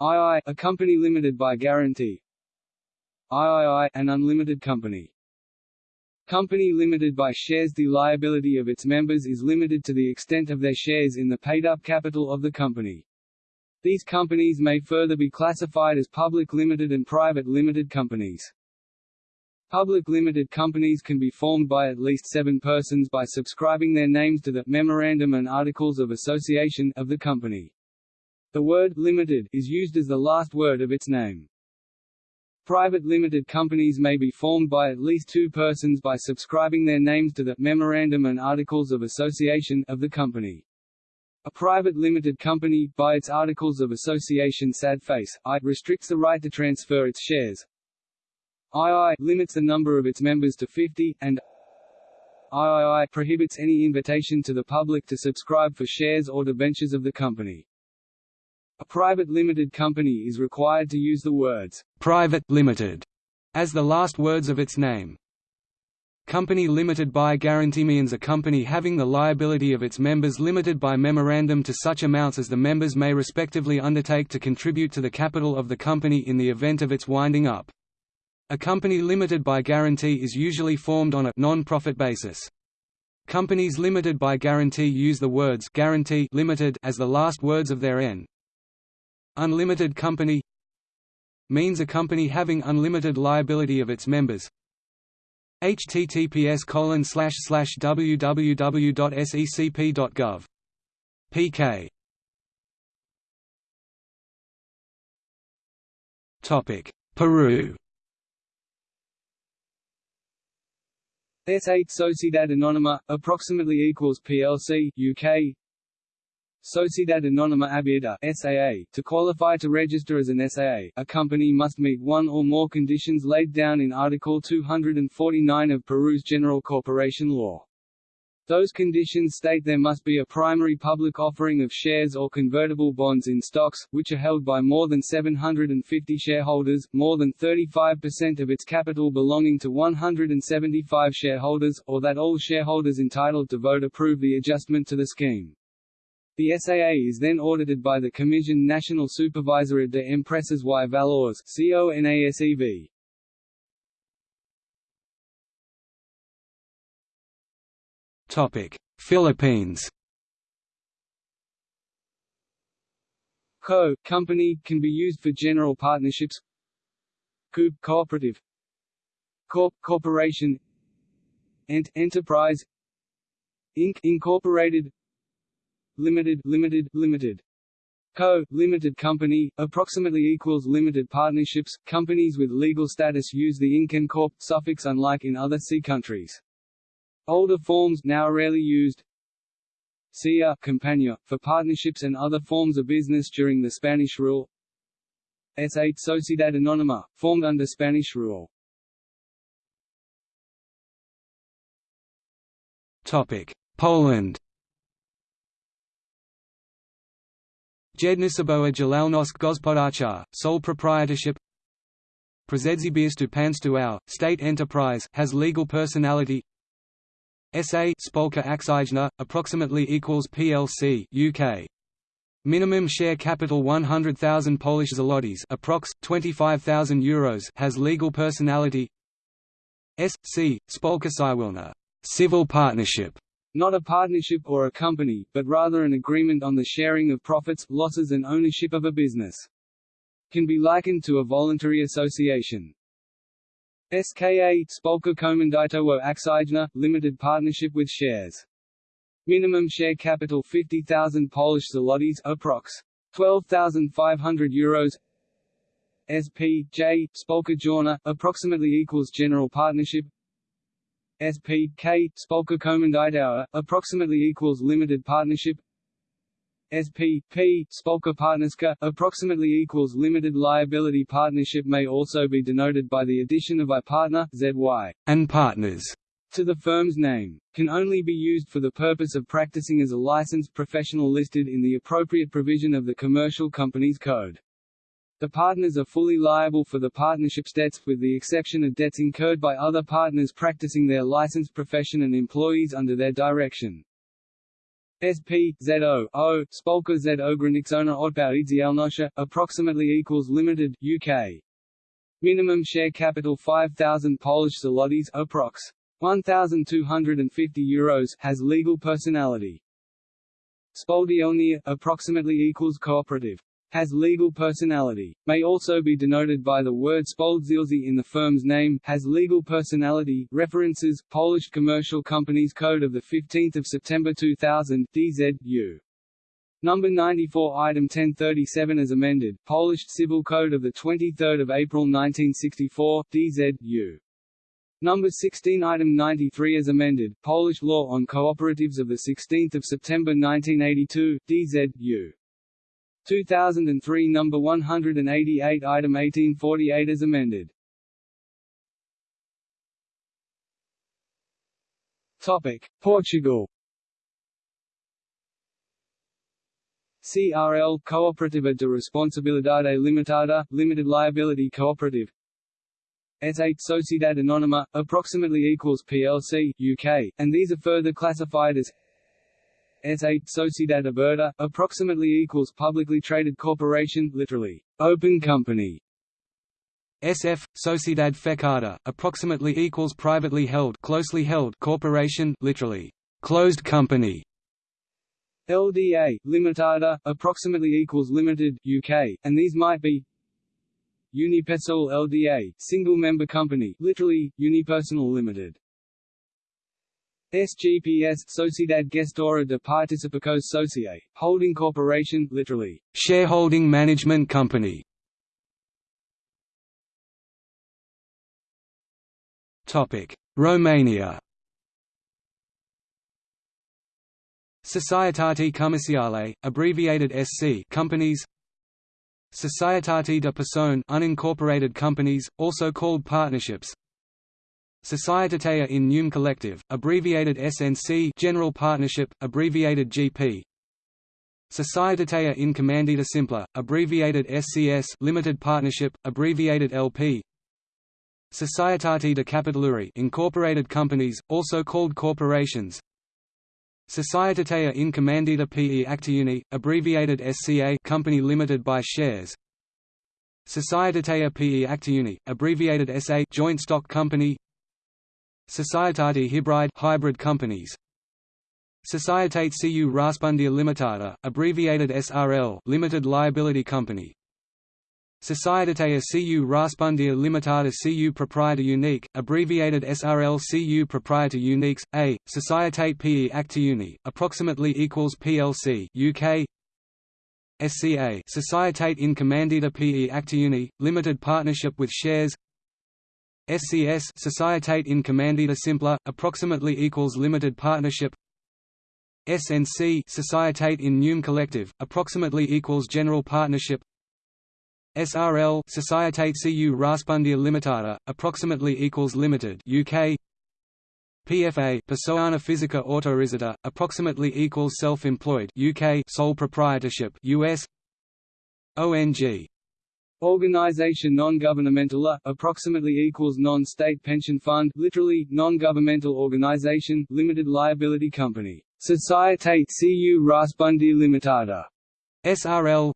II a company limited by guarantee III an unlimited company Company limited by shares The liability of its members is limited to the extent of their shares in the paid-up capital of the company. These companies may further be classified as public limited and private limited companies. Public limited companies can be formed by at least seven persons by subscribing their names to the Memorandum and Articles of Association of the company. The word limited is used as the last word of its name. Private limited companies may be formed by at least two persons by subscribing their names to the Memorandum and Articles of Association of the company. A private limited company, by its Articles of Association sad face, I, restricts the right to transfer its shares, II limits the number of its members to 50, and III prohibits any invitation to the public to subscribe for shares or debentures of the company. A private limited company is required to use the words, "'private limited' as the last words of its name. Company limited by guarantee means a company having the liability of its members limited by memorandum to such amounts as the members may respectively undertake to contribute to the capital of the company in the event of its winding up. A company limited by guarantee is usually formed on a non-profit basis. Companies limited by guarantee use the words guarantee limited as the last words of their N. Unlimited company means a company having unlimited liability of its members, https colon slash slash www.secp.gov. pk. Topic: Peru. SA Sociedad Anónima, approximately equals PLC, UK Sociedad Anónima Abierta SAA. To qualify to register as an SAA, a company must meet one or more conditions laid down in Article 249 of Peru's General Corporation Law. Those conditions state there must be a primary public offering of shares or convertible bonds in stocks, which are held by more than 750 shareholders, more than 35% of its capital belonging to 175 shareholders, or that all shareholders entitled to vote approve the adjustment to the scheme. The SAA is then audited by the Commission National Supervisora de Empresas y Valores CONASEV. Philippines. Co company can be used for general partnerships. Coop cooperative. Corp corporation. Ent enterprise. Inc incorporated limited limited limited Co. Limited Company, approximately equals limited partnerships. Companies with legal status use the Inc and Corp suffix unlike in other C countries. Older forms now rarely used. CIA Compañía, for partnerships and other forms of business during the Spanish rule. SA Sociedad Anónima, formed under Spanish rule. Topic: Poland. Jednoosobowa Działalność Gospodarcza, sole proprietorship Przedsiębiorstwo Państwowe, state enterprise has legal personality SA Spółka Akcyjna, approximately equals PLC UK. Minimum share capital 100,000 Polish zlotys approx. 25,000 euros has legal personality SC, Spółka Cywilna civil partnership not a partnership or a company, but rather an agreement on the sharing of profits, losses and ownership of a business. Can be likened to a voluntary association. SKA Spółka Komandytowa Akcyjna, limited partnership with shares. Minimum share capital 50,000 Polish zlotys approx. 12,500 euros SP, J, Spolka Jawna, approximately equals general partnership SP, K, Spolka Komandytowa, approximately equals limited partnership SP, P, Spolka Partnerska, approximately equals limited liability partnership may also be denoted by the addition of I partner, ZY, and partners to the firm's name, can only be used for the purpose of practicing as a licensed professional listed in the appropriate provision of the Commercial Companies Code. The partners are fully liable for the partnership's debts, with the exception of debts incurred by other partners practicing their licensed profession and employees under their direction. SP, ZO, O, Spolka Z Ograniczona Odpowiedzialność, approximately equals limited, UK. Minimum share capital 5,000 Polish zlotys, approx. 1,250 euros, has legal personality. Spółdzielnia, approximately equals cooperative has legal personality, may also be denoted by the word spółdzielcy in the firm's name, has legal personality, references, Polish Commercial Companies Code of 15 September 2000, DZ, Number 94 Item 1037 as amended, Polish Civil Code of 23 April 1964, DZ, Number 16 Item 93 as amended, Polish Law on Cooperatives of 16 September 1982, DZ, 2003 number 188 item 1848 as amended. Topic. Portugal. CRL Cooperativa de Responsabilidade Limitada, Limited Liability Cooperative. SA Sociedad Anónima, approximately equals PLC, UK, and these are further classified as SA Sociedad Aberta, approximately equals publicly traded corporation, literally, open company. SF Sociedad Fechada, approximately equals privately held, closely held corporation, literally, closed company. LDA Limitada, approximately equals limited, UK, and these might be Unipersonal LDA, single member company, literally Unipersonal Limited. SGPS Sociedad Gestora de Participações Sociais, holding corporation, literally, shareholding management company. Romania. Societate Comerciale, abbreviated SC, companies. Societate de Persoane, unincorporated companies, also called partnerships. Societatea in Nume Collective, abbreviated SNC General Partnership, abbreviated GP. Societatea in Commandita Simpla, abbreviated SCS Limited Partnership, abbreviated LP. Societate de Capitaluri incorporated companies, also called corporations. Societatea in Commandita PE Actiuni, abbreviated SCA Company Limited by Shares. Societatea PE Actiuni, abbreviated SA Joint Stock Company. Societate Hybride hybrid companies. Societate Cu Raspundia Limitada, abbreviated SRL Limited Liability Company. Societatea Cu Raspundia Limitada Cu Proprietor Unique, abbreviated SRL Cu Proprietor Uniques, A, Societate PE Actiuni, approximately equals PLC UK, SCA Societate in Commandita PE Actiuni, limited partnership with shares SCS Societate in Commandita Simpla, approximately equals limited partnership. SNC Societate in Nume Collective, approximately equals general partnership. SRL Societate Cu Raspundia Limitada, approximately equals limited UK PFA Persona Fisica Autorizada, approximately equals self-employed UK sole proprietorship US ONG Organization non-governmental approximately equals non-state pension fund literally non-governmental organization limited liability company. Societate Cu Raspundi Limitada. SRL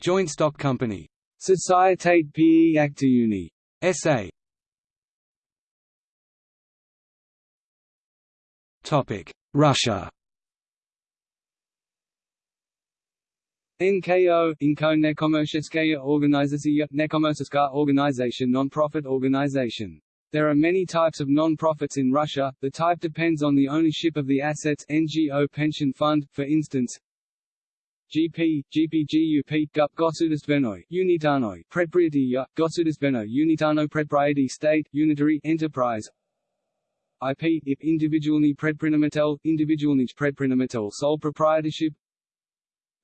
Joint stock company. Societate PE Actiuni SA Topic. Russia NKO, Inko Nekomershcheskaya Organizatsiya, Nekomershchka organization non-profit organization. There are many types of non-profits in Russia, the type depends on the ownership of the assets NGO pension fund, for instance, GP, GPGUP, GUP Gosudistvenoi, Unitanoi, Predprietiya, Gosudistveno, Unitano Predprieti State, Unitary, Enterprise, IP, IP individualni predprinamatel, individualnij predprinamatel sole proprietorship,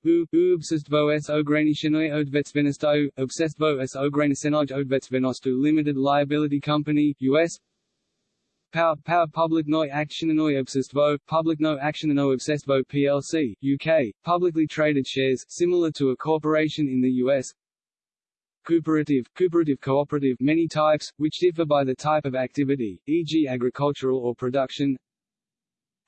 U, U obsestvo s ograničenoj odvetsvenostaju, obsestvo s ograničenoj odvetsvenosti Limited Liability Company, U.S. Power, power publicnoj akcionoj obsestvo, publicno akcionoj obsestvo plc, UK, publicly traded shares, similar to a corporation in the U.S. Cooperative, cooperative cooperative many types, which differ by the type of activity, e.g. agricultural or production,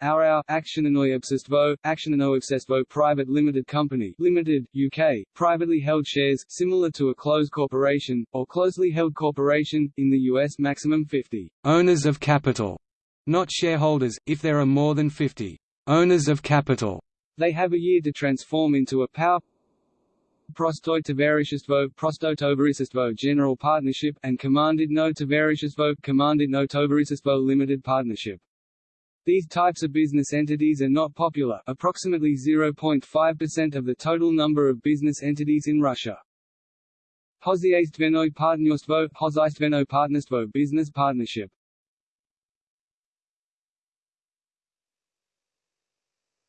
Aurau, Actionanoyobsestvo, Actionanoyobsestvo Private Limited Company Limited, UK, privately held shares, similar to a closed corporation, or closely held corporation, in the US maximum 50 owners of capital, not shareholders, if there are more than 50 owners of capital. They have a year to transform into a power Prostoj Tovarishestvo, Prostotovarisestvo General Partnership, and Commanded no Tovarishestvo, Commanded no Tovarishestvo Limited Partnership. These types of business entities are not popular approximately 0.5% of the total number of business entities in Russia. Hozyaistveno partnerstvo, Hozyaistveno partnerstvo business partnership.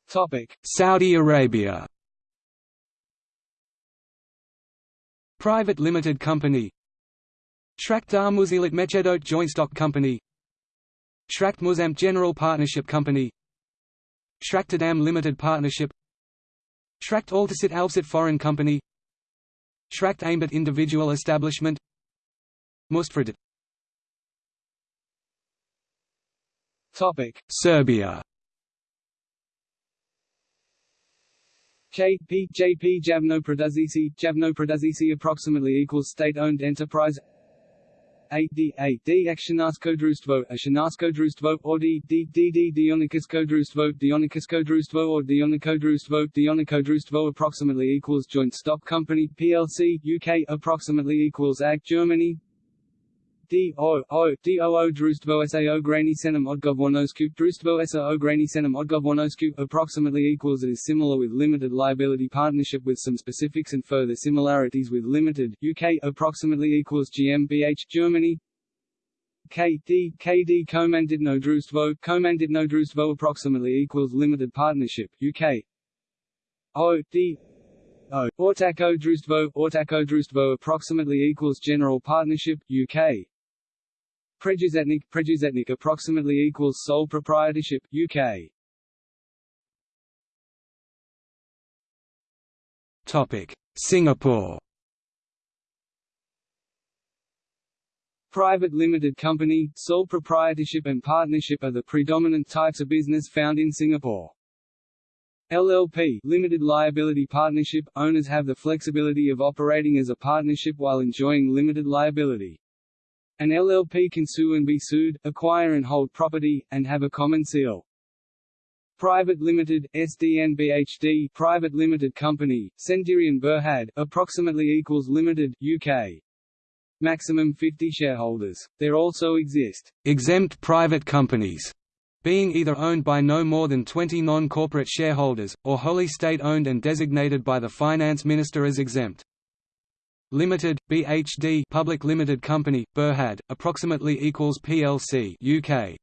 Topic: Saudi Arabia. Private limited company. Shraktar Muzilit Mechedot joint stock company. Shracht Muzam General Partnership Company. Shrachtadam Limited Partnership. Shracht Altasit Alpsit Foreign Company. Shracht Aimbit Individual Establishment. Mustfrid Topic. Serbia. KPJP Javno Pradazici, Javno approximately equals state-owned enterprise AD AD Akcionarsko Društvo, or D D D D Dionikisko Društvo or Dionico Društvo approximately equals joint stock company PLC UK approximately equals AG Germany D O O D O O Društvo sa ograničenom odgovornošću Društvo sa ograničenom odgovornošću approximately equals it is similar with limited liability partnership with some specifics and further similarities with limited UK approximately equals GmbH Germany. KD KD Komanditno Društvo Komanditno Društvo approximately equals limited partnership UK O D O Ortačko Društvo Ortačko Društvo approximately equals general partnership UK Preduzetnik, preduzetnik approximately equals sole proprietorship, UK. Topic: Singapore. Private limited company, sole proprietorship and partnership are the predominant types of business found in Singapore. LLP limited liability partnership – Owners have the flexibility of operating as a partnership while enjoying limited liability. An LLP can sue and be sued, acquire and hold property, and have a common seal. Private Limited, SDNBHD Private Limited Company, Sendirian Berhad, approximately equals Limited, UK. Maximum 50 shareholders. There also exist exempt private companies, being either owned by no more than 20 non-corporate shareholders, or wholly state-owned and designated by the finance minister as exempt. Limited, BHD Public Limited Company, Berhad, approximately equals PLC UK.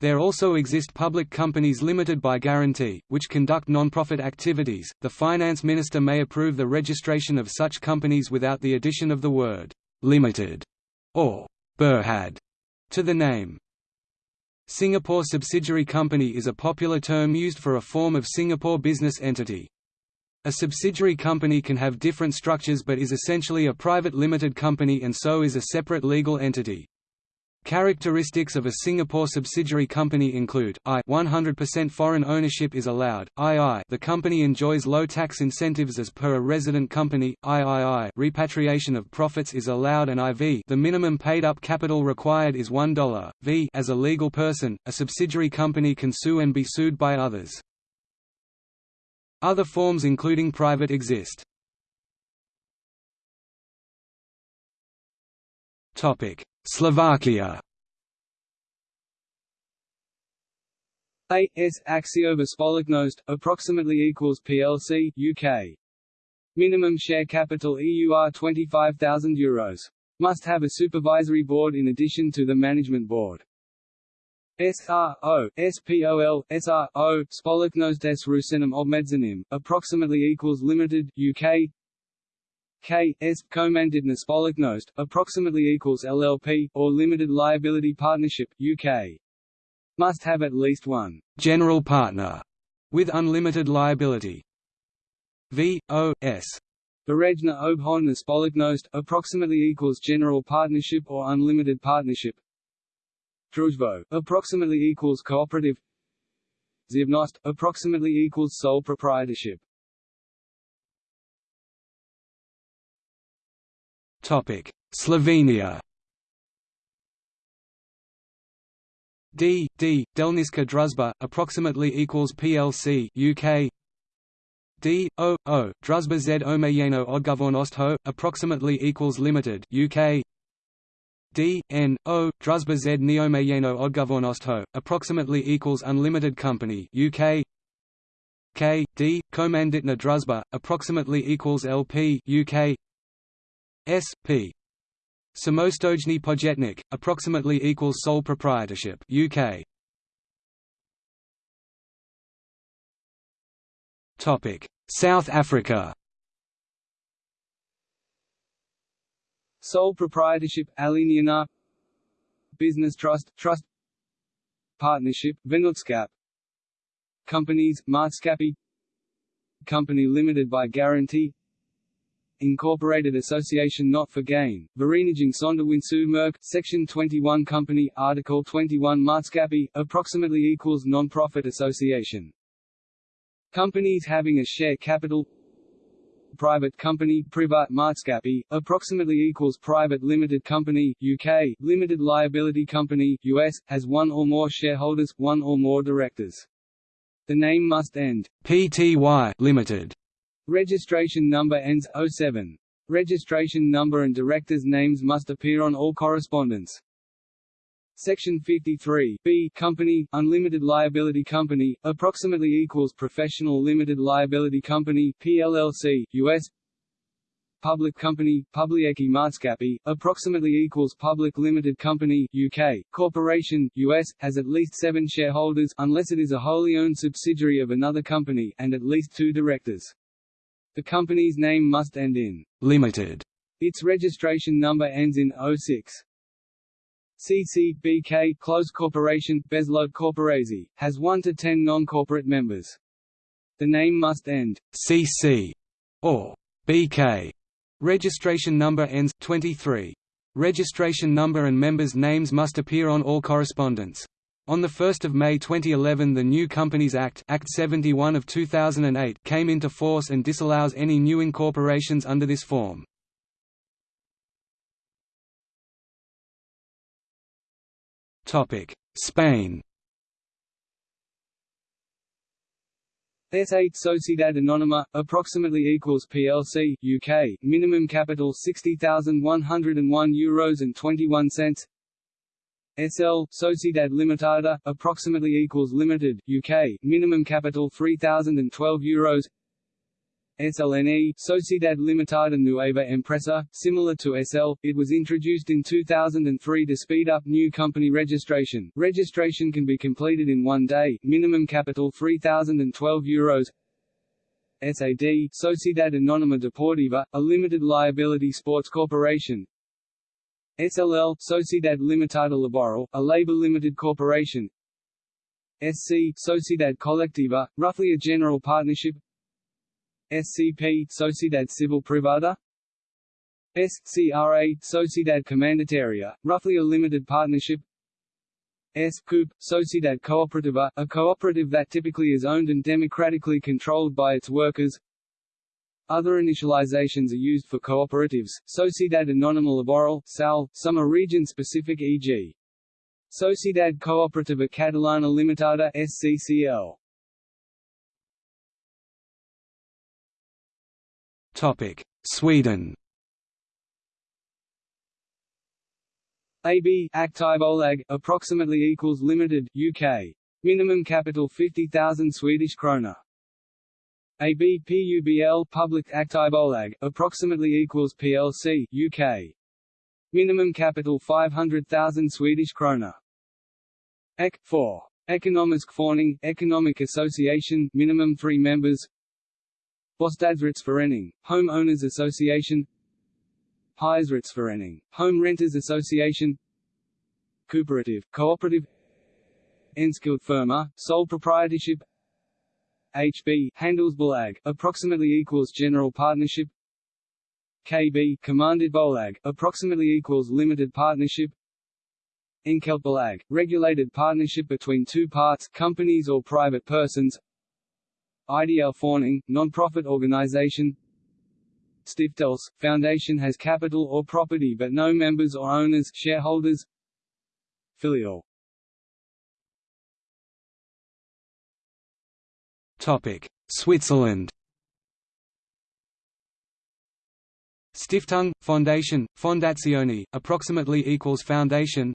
There also exist public companies limited by guarantee, which conduct non-profit activities. The finance minister may approve the registration of such companies without the addition of the word limited or Berhad to the name. Singapore subsidiary company is a popular term used for a form of Singapore business entity. A subsidiary company can have different structures but is essentially a private limited company and so is a separate legal entity. Characteristics of a Singapore subsidiary company include I 100% foreign ownership is allowed. II the company enjoys low tax incentives as per a resident company. III repatriation of profits is allowed and IV the minimum paid up capital required is $1. V as a legal person, a subsidiary company can sue and be sued by others. Other forms including private exist. Slovakia AS Akciová společnost, approximately equals PLC, UK. Minimum share capital EUR 25,000 euros. Must have a supervisory board in addition to the management board. SRO, SPOL, SRO, Spoleknost des Rusenim Obmedzenim, approximately equals limited, UK K, S, Komanditna Spoleknost, approximately equals LLP, or limited liability partnership, UK. Must have at least one general partner with unlimited liability. V, O, S. Berejna Obhodna Spoleknost, approximately equals general partnership or unlimited partnership, Družbo, approximately equals cooperative. Zivnost, approximately equals sole proprietorship. Topic: Slovenia. D D Delnička Družba approximately equals PLC UK D O O Družba Z Omejeno Odgovornost approximately equals limited UK D N O Družba Z Neomejeno Odgovornost approximately equals unlimited company UK K. D Komanditna Družba approximately equals LP UK S P. Samostojny Podjetnik approximately equals sole proprietorship UK Topic. South Africa Sole proprietorship Alienina Business trust Trust Partnership Vennootskap Companies Maatskappy Company limited by guarantee Incorporated Association not for gain, Vereniging Sonderwinstzumerk, Section 21 Company, Article 21 Maatschappij, approximately equals non-profit association. Companies having a share capital Private company Privat Maatschappij, approximately equals Private Limited Company UK, Limited Liability Company US, has one or more shareholders, one or more directors. The name must end Pty Limited. Registration number ends 07. Registration number and directors' names must appear on all correspondence. Section 53 B Company, Unlimited Liability Company, approximately equals Professional Limited Liability Company PLLC, US Public Company, Publieke Maatschappij, approximately equals Public Limited Company UK, Corporation, US, has at least seven shareholders unless it is a wholly owned subsidiary of another company and at least two directors. The company's name must end in Limited. Its registration number ends in 06. CCBK Close Corporation Bezlode Corporatie, has 1 to 10 non-corporate members. The name must end CC or BK Registration number ends 23. Registration number and members' names must appear on all correspondence. On 1 May 2011 the New Companies Act, Act 71 of 2008 came into force and disallows any new incorporations under this form. Spain SA Sociedad Anónima, approximately equals PLC, UK, minimum capital €60,101 and 21 cents. SL, Sociedad Limitada, approximately equals Limited, UK, minimum capital €3,012. SLNE, Sociedad Limitada Nueva Empresa, similar to SL, it was introduced in 2003 to speed up new company registration. Registration can be completed in one day, minimum capital €3,012. SAD, Sociedad Anónima Deportiva, a limited liability sports corporation. SLL, Sociedad Limitada Laboral, a labor-limited corporation. SC, Sociedad Colectiva, roughly a general partnership SCP Sociedad Civil Privada SCRA Sociedad Comanditaria, roughly a limited partnership S. Coop, Sociedad Cooperativa, a cooperative that typically is owned and democratically controlled by its workers Other initializations are used for cooperatives, Sociedad Anónima Laboral SAL, some are region-specific e.g. Sociedad Cooperativa Catalana Limitada SCCL. Sweden. AB Aktiebolag approximately equals limited UK. Minimum capital 50,000 Swedish krona. AB PUBL Public Aktiebolag approximately equals PLC UK. Minimum capital 500,000 Swedish krona. EC 4 Ekonomisk Forening Economic Association minimum 3 members Bostadsrättsförening, Home Owners Association. Hyresrättsförening, Home Renters Association. Cooperative, Cooperative. Enskild firma, uh, sole proprietorship. HB Handelsbolag, approximately equals general partnership. KB Kommanditbolag, approximately equals limited partnership. Enkeltbolag, regulated partnership between two parts companies or private persons Ideal Fawning, non-profit organization. Stiftelse, foundation has capital or property but no members or owners shareholders. Filial. Topic: Switzerland. Stiftung, Foundation, Fondazione, approximately equals foundation.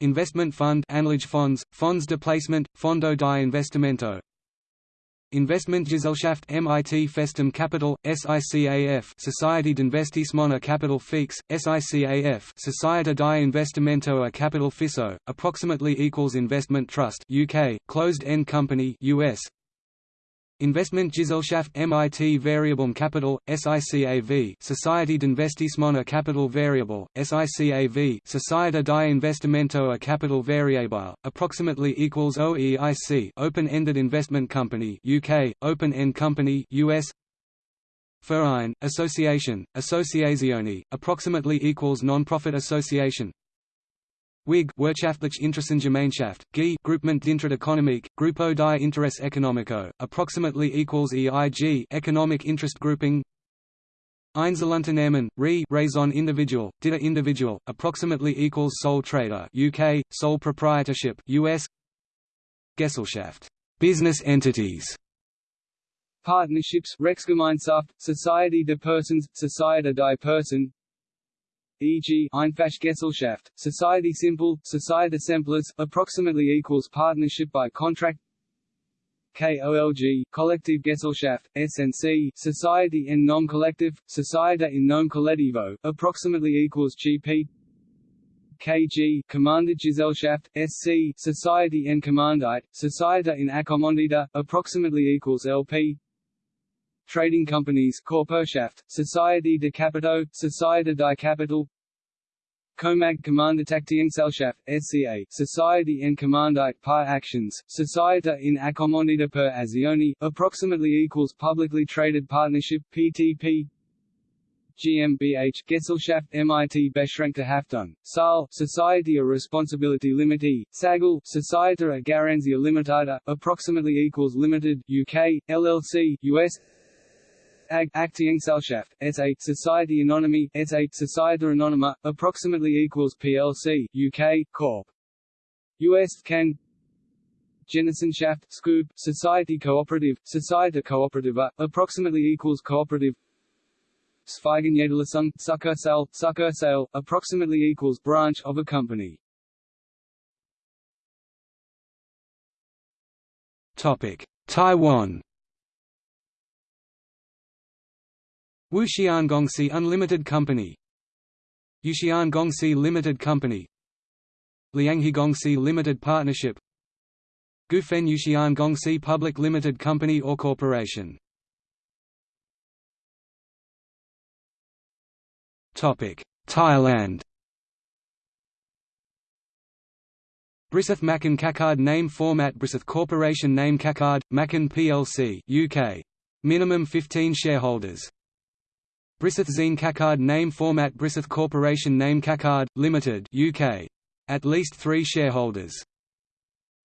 Investment fund, Anlagefonds, Fonds de placement, Fondo di investimento, Investmentgesellschaft MIT Festum Capital, SICAF Society d'Investissement a Capital Fix, SICAF Società di Investimento a Capital Fisso, approximately equals Investment Trust UK, closed-end company US, Investmentgesellschaft MIT Variable Capital, SICAV Society d'Investissement a Capital Variable, SICAV Società di Investimento a Capital Variable, approximately equals OEIC Open-Ended Investment Company UK, Open-End Company US Verein, association, associazione, approximately equals non-profit association. WIG Wirtschaftliche Interessengemeinschaft, GI Groupement d'intérêt économique, Gruppo di Interesse Economico, approximately equals EIG Economic Interest Grouping. Einzelunternehmen, RE raison individual, DITA individual, approximately equals sole trader UK, sole proprietorship US. Gesellschaft, business entities. Partnerships Rechtsgemeinschaft, Society de Persons, Societe die Person e.g. Einfachgesellschaft, Society Simple, Societe Simples, approximately equals partnership by contract. KOLG, Collective Gesellschaft, SNC, Society in Nom Collective, Societe in Nom Collettivo, approximately equals GP KG, Gesellschaft, SC, Society in Kommandite, Societe in Akkommandita, approximately equals LP Trading companies Körperschaft, Society de Capito, Societe di Capital Comag Kommanditaktiengesellschaft, SCA, Society en Kommandite par Actions, Societe in Accommodita per Azioni, approximately equals Publicly Traded Partnership PTP GmbH Gesellschaft MIT Beschränkte Haftung, SAL, Society of Responsibility Limited, SAGL, Societe a Garanzia Limitada, approximately equals Limited, UK, LLC, US AG Aktiengesellschaft, SA Society Anonyme, SA Societe Anonyma, approximately equals PLC, UK, Corp. US Can Genossenschaft, Scoop, Society Cooperative, Societe Cooperativa, approximately equals Cooperative Zweigniederlassung, Succursale, Succursale, approximately equals branch of a company. Topic: Taiwan Wuxian Gongsi Unlimited Company. Yuxian Gongsi Limited Company. Lianghe Gongsi Limited Partnership. Gufen Gongsi Public Limited Company or Corporation. Thailand. Briseth Macan Kakad Name Format Briseth Corporation Name Kakad, Macan plc UK. Minimum 15 shareholders Briseth Zine Kakad Name Format Brisseth Corporation Name Kakad, Limited UK. At least three shareholders.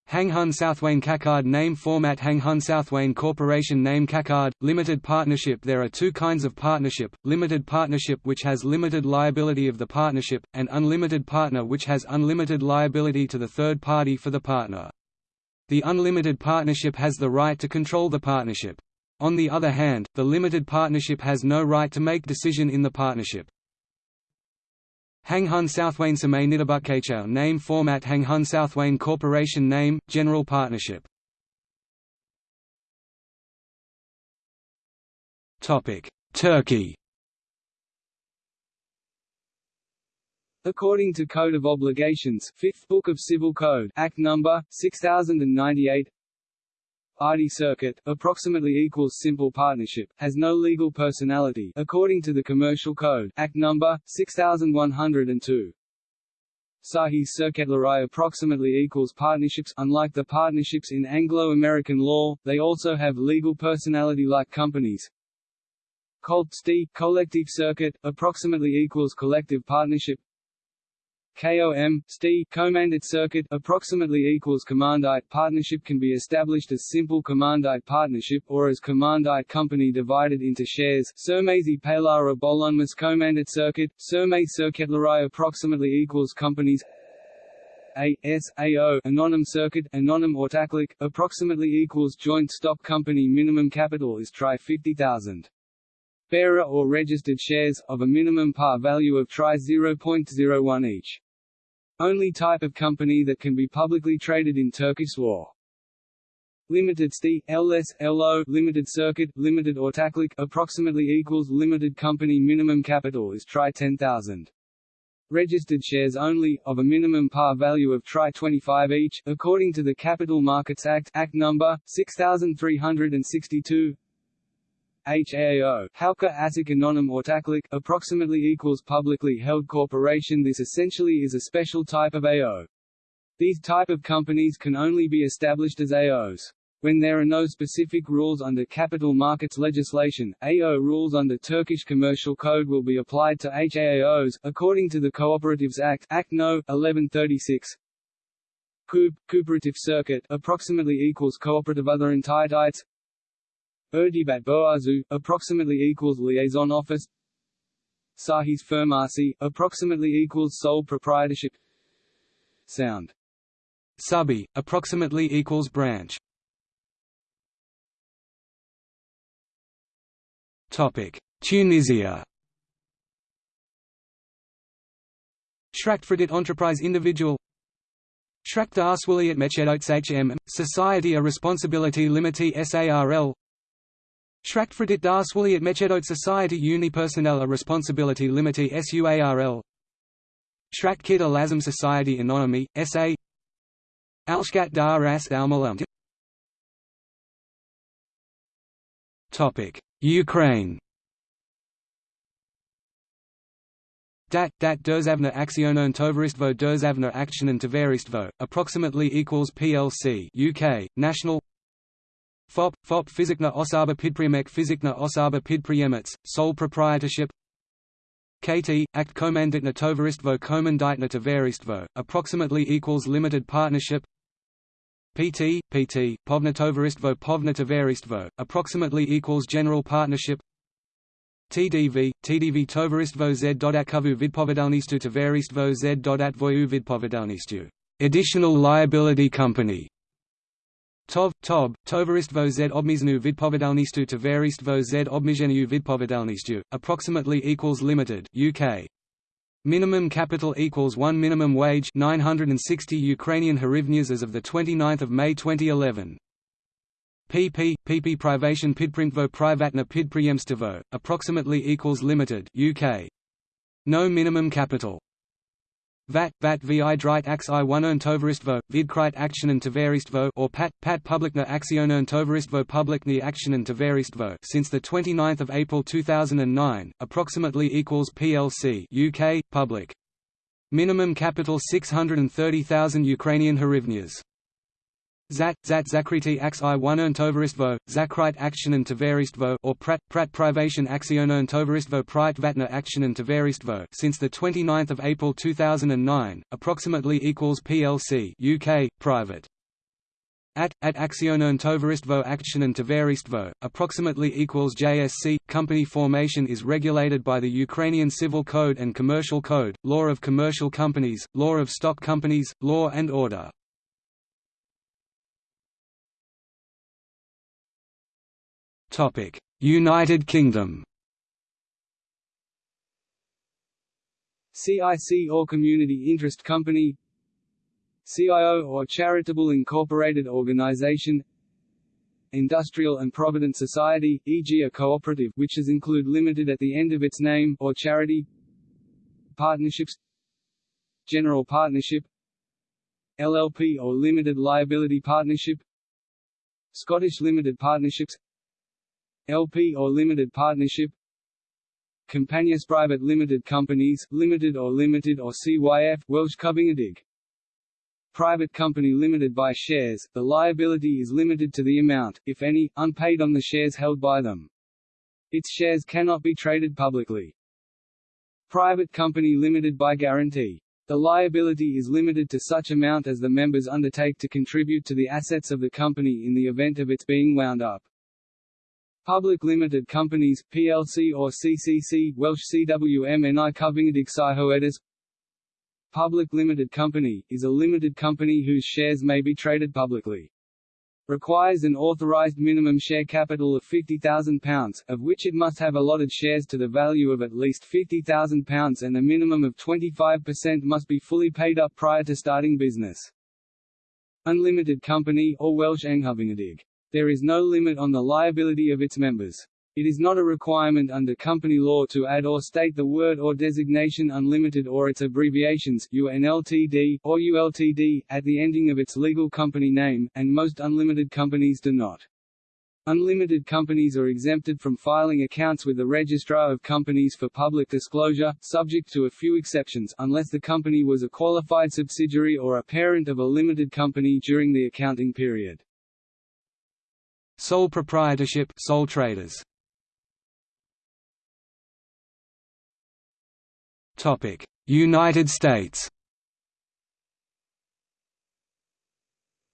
Hang Hanghun Southwane Kakad Name Format Hang Hanghun Southwane Corporation Name Kakad, Limited Partnership There are two kinds of partnership, limited partnership which has limited liability of the partnership, and unlimited partner which has unlimited liability to the third party for the partner. The unlimited partnership has the right to control the partnership. On the other hand, the limited partnership has no right to make decision in the partnership. Hanghun Southwane Samay Nidabukkechow name format Hanghun Southwane Corporation name, General Partnership Turkey According to Code of Obligations, 5th Book of Civil Code, Act number 6098, Adi circuit, approximately equals simple partnership, has no legal personality according to the Commercial Code, Act number 6102. Sahi Circetlerai approximately equals partnerships unlike the partnerships in Anglo-American law, they also have legal personality like companies. Coltsti, collective circuit, approximately equals collective partnership KOM, STI, commandite circuit, approximately equals commandite partnership can be established as simple commandite partnership or as commandite company divided into shares. Sermesi Palara Bolonmus commandite circuit, Serme Circetlerai approximately equals companies a S A O anonym circuit anonym ortaklik approximately equals joint stock company minimum capital is try 50000 bearer or registered shares of a minimum par value of try 0.01 each only type of company that can be publicly traded in Turkish law. Limited STI, LS, LO, limited circuit, limited or ortaklik, approximately equals limited company minimum capital is try 10,000. Registered shares only, of a minimum par value of try 25 each, according to the Capital Markets Act, Act number 6362. HAO Halka Asik Anonym Ortaklik approximately equals publicly held corporation This essentially is a special type of AO. These type of companies can only be established as AOs. When there are no specific rules under capital markets legislation, AO rules under Turkish Commercial Code will be applied to HAAOs, according to the Cooperatives Act Act No. 1136. Coop, cooperative circuit approximately equals cooperative other entities. Irtibat Boğazı, approximately equals liaison office. Sahis Firmasi, approximately equals sole proprietorship. Sound. Subi, approximately equals branch. Topic: Tunisia. Shraktfredit Enterprise Individual Shrakt Darswilliat Mechedot HM, Society a Responsibility Limitée SARL Shraktfredit Darswilliat Mechedot Society Unipersonnel a Responsibility Limitée SUARL Shratkit a Lazim Society Anonymy, SA Alshkat Dar Ras Almalam. Ukraine. Dat, dat Derzavna Aktionern Tovaristvo Derzavna Aktionen Tovaristvo, approximately equals PLC UK, National FOP, FOP Fizikna Osaba Pidpriyemek Fizikna Osaba Pidpriyemets, sole proprietorship. KT, Act Komanditna Tovaristvo Komanditna Tovaristvo, approximately equals limited partnership. PT, PT, Povnatovaristvo Povnatovaristvo, approximately equals general partnership. TDV, TDV Tovaristvo z.atkovu vidpovedalnistu Tovaristvo z.atvoju vidpovedalnistu additional liability company. TOV, TOB, Tovaristvo z obmiznu vidpovedalnistu Tovaristvo z obmizhenu vidpovedalnistu, approximately equals limited UK. Minimum capital equals 1 minimum wage 960 Ukrainian hryvnias as of 29 May 2011. PP, PP Privation Pidprintvo Privatna Pidpriyemstvo, approximately equals limited UK. No minimum capital. VAT, VAT vi ax i 1 tovaristvo, vidkrite aktionen tovaristvo or PAT, PAT publikna aktionen tovaristvo publikni aktionen tovaristvo since 29 April 2009, approximately equals PLC UK, public. Minimum capital 630,000 Ukrainian hryvnias. Zat, Zat Zakriti Ax i 1 Tovaristvo, Zakrite Aktionen Tovaristvo or Prat, Prat Privation Aktionen Tovaristvo Prite Vatna Aktionen Tovaristvo since 29 April 2009, approximately equals PLC UK, private. At, at Aktionen Tovaristvo Aktionen Tovaristvo, approximately equals JSC. Company formation is regulated by the Ukrainian Civil Code and Commercial Code, Law of Commercial Companies, Law of Stock Companies, Law and Order. United Kingdom. CIC or Community Interest Company. CIO or Charitable Incorporated Organization. Industrial and Provident Society, e.g. a cooperative which is include limited at the end of its name or charity. Partnerships. General Partnership. LLP or Limited Liability Partnership. Scottish Limited Partnerships LP or limited partnership Companies private limited companies, limited or limited or CYF Welsh Cyfyngedig. Private company limited by shares, the liability is limited to the amount, if any, unpaid on the shares held by them. Its shares cannot be traded publicly. Private company limited by guarantee. The liability is limited to such amount as the members undertake to contribute to the assets of the company in the event of its being wound up. Public Limited Companies, plc or CCC Welsh CWMNI Cyfyngedig Cyhoeddus Public Limited Company, is a limited company whose shares may be traded publicly. Requires an authorised minimum share capital of £50,000, of which it must have allotted shares to the value of at least £50,000 and a minimum of 25% must be fully paid up prior to starting business. Unlimited Company or Welsh Anghyfyngedig there is no limit on the liability of its members. It is not a requirement under company law to add or state the word or designation unlimited or its abbreviations UNLTD or ULTD at the ending of its legal company name, and most unlimited companies do not. Unlimited companies are exempted from filing accounts with the Registrar of Companies for public disclosure, subject to a few exceptions unless the company was a qualified subsidiary or a parent of a limited company during the accounting period. Sole proprietorship sole traders. Topic: United States.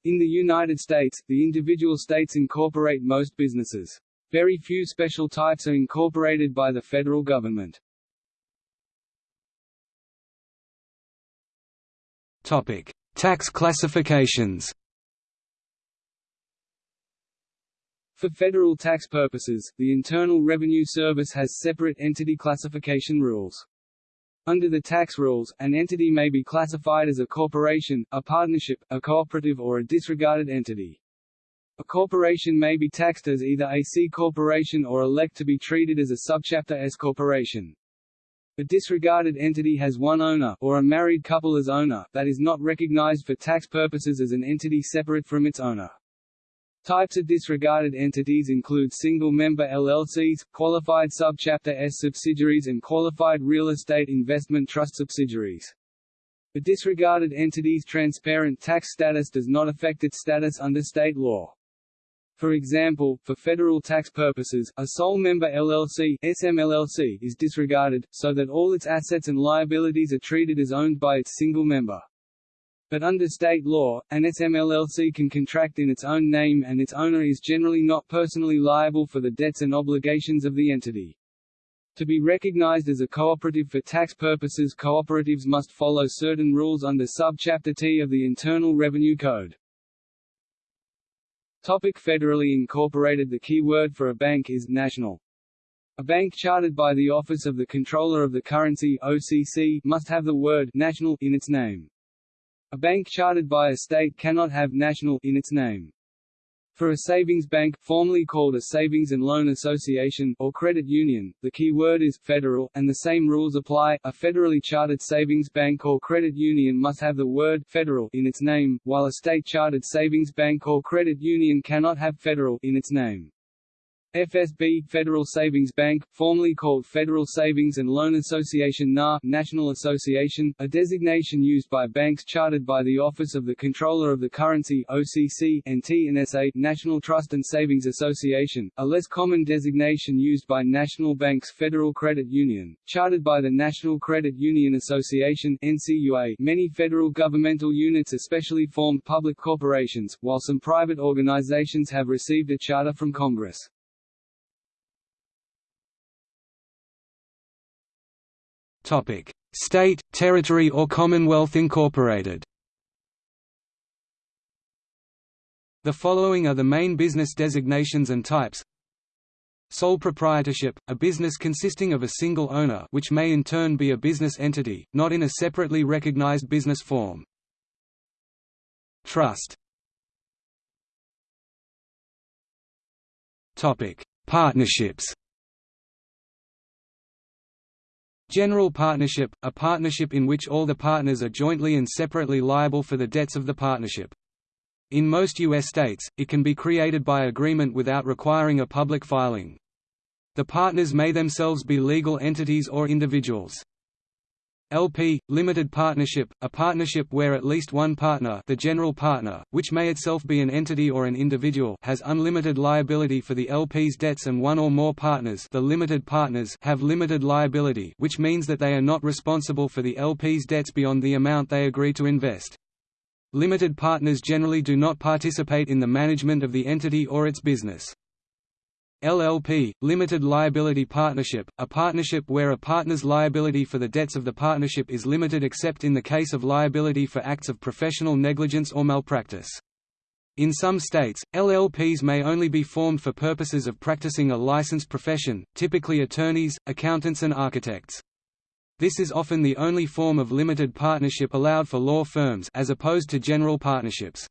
In the United States, the individual states incorporate most businesses. Very few special types are incorporated by the federal government. Topic: Tax classifications. For federal tax purposes, the Internal Revenue Service has separate entity classification rules. Under the tax rules, an entity may be classified as a corporation, a partnership, a cooperative or a disregarded entity. A corporation may be taxed as either a C corporation or elect to be treated as a subchapter S corporation. A disregarded entity has one owner, or a married couple as owner, that is not recognized for tax purposes as an entity separate from its owner. Types of disregarded entities include single-member LLCs, qualified subchapter S subsidiaries and qualified real estate investment trust subsidiaries. A disregarded entity's transparent tax status does not affect its status under state law. For example, for federal tax purposes, a sole member LLC SMLLC is disregarded, so that all its assets and liabilities are treated as owned by its single member. But under state law, an SMLLC can contract in its own name and its owner is generally not personally liable for the debts and obligations of the entity. To be recognized as a cooperative for tax purposes cooperatives must follow certain rules under Subchapter T of the Internal Revenue Code. Topic federally incorporated The key word for a bank is national. A bank chartered by the Office of the Comptroller of the Currency OCC must have the word national in its name. A bank chartered by a state cannot have national in its name. For a savings bank, formerly called a savings and loan association or credit union, the key word is federal, and the same rules apply. A federally chartered savings bank or credit union must have the word federal in its name, while a state chartered savings bank or credit union cannot have federal in its name. FSB Federal Savings Bank, formerly called Federal Savings and Loan Association NA National Association, a designation used by banks chartered by the Office of the Comptroller of the Currency OCC and TNSA National Trust and Savings Association, a less common designation used by national banks Federal Credit Union, chartered by the National Credit Union Association NCUA. Many federal governmental units especially formed public corporations, while some private organizations have received a charter from Congress. Topic: State, territory or Commonwealth incorporated. The following are the main business designations and types. Sole proprietorship, a business consisting of a single owner which may in turn be a business entity, not in a separately recognized business form. Trust Partnerships General partnership – a partnership in which all the partners are jointly and separately liable for the debts of the partnership. In most U.S. states, it can be created by agreement without requiring a public filing. The partners may themselves be legal entities or individuals. LP, limited partnership, a partnership where at least one partner the general partner, which may itself be an entity or an individual has unlimited liability for the LP's debts and one or more partners the limited partners have limited liability which means that they are not responsible for the LP's debts beyond the amount they agree to invest. Limited partners generally do not participate in the management of the entity or its business. LLP, Limited Liability Partnership, a partnership where a partner's liability for the debts of the partnership is limited except in the case of liability for acts of professional negligence or malpractice. In some states, LLPs may only be formed for purposes of practicing a licensed profession, typically attorneys, accountants and architects. This is often the only form of limited partnership allowed for law firms as opposed to general partnerships.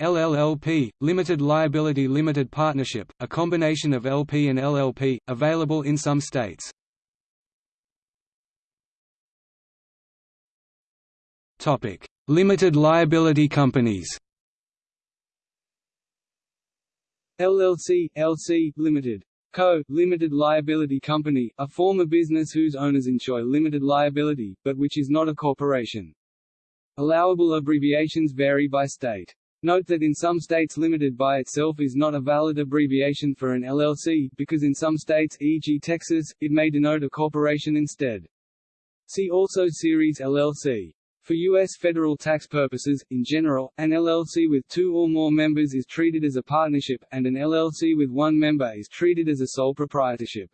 LLLP, Limited Liability Limited Partnership, a combination of LP and LLP, available in some states. Limited liability companies LLC, LC, Limited. Co. Limited Liability Company, a form of business whose owners enjoy limited liability, but which is not a corporation. Allowable abbreviations vary by state. Note that in some states limited by itself is not a valid abbreviation for an LLC, because in some states e.g. Texas, it may denote a corporation instead. See also Series LLC. For U.S. federal tax purposes, in general, an LLC with two or more members is treated as a partnership, and an LLC with one member is treated as a sole proprietorship.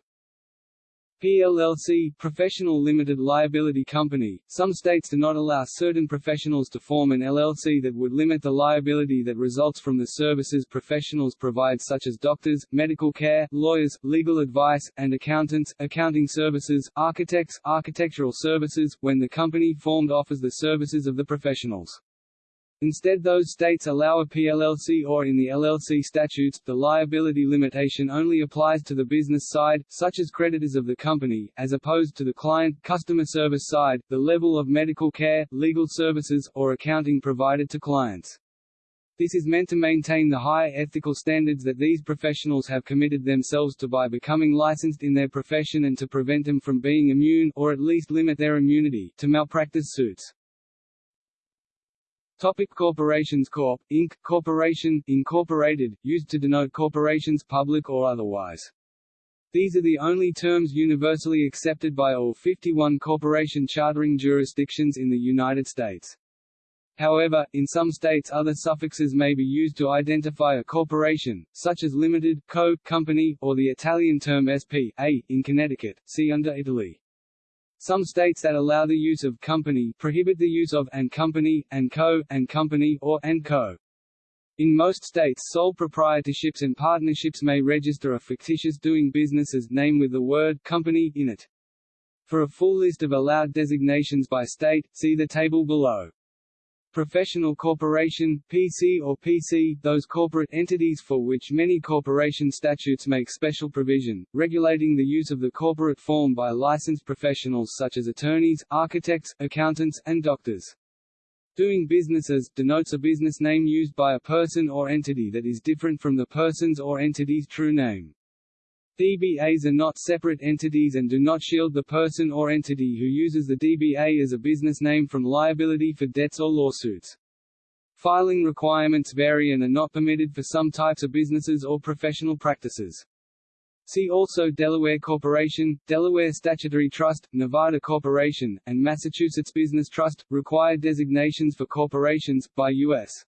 PLLC professional limited liability company. Some states do not allow certain professionals to form an LLC that would limit the liability that results from the services professionals provide such as doctors, medical care, lawyers, legal advice, and accountants, accounting services, architects, architectural services, when the company formed offers the services of the professionals. Instead those states allow a PLLC or in the LLC statutes, the liability limitation only applies to the business side, such as creditors of the company, as opposed to the client customer service side, the level of medical care, legal services, or accounting provided to clients. This is meant to maintain the high ethical standards that these professionals have committed themselves to by becoming licensed in their profession and to prevent them from being immune or at least limit their immunity to malpractice suits. Topic corporations Corp. Inc. Corporation, Incorporated, used to denote corporations public or otherwise. These are the only terms universally accepted by all 51 corporation chartering jurisdictions in the United States. However, in some states other suffixes may be used to identify a corporation, such as limited, co, company, or the Italian term SP, a, in Connecticut, see under Italy. Some states that allow the use of company prohibit the use of and company, and co, and company, or and co. In most states sole proprietorships and partnerships may register a fictitious doing business as name with the word company in it. For a full list of allowed designations by state, see the table below. Professional corporation, PC or PC, those corporate entities for which many corporation statutes make special provision, regulating the use of the corporate form by licensed professionals such as attorneys, architects, accountants, and doctors. Doing business as denotes a business name used by a person or entity that is different from the person's or entity's true name. DBAs are not separate entities and do not shield the person or entity who uses the DBA as a business name from liability for debts or lawsuits. Filing requirements vary and are not permitted for some types of businesses or professional practices. See also Delaware Corporation, Delaware Statutory Trust, Nevada Corporation, and Massachusetts Business Trust, require designations for corporations, by U.S.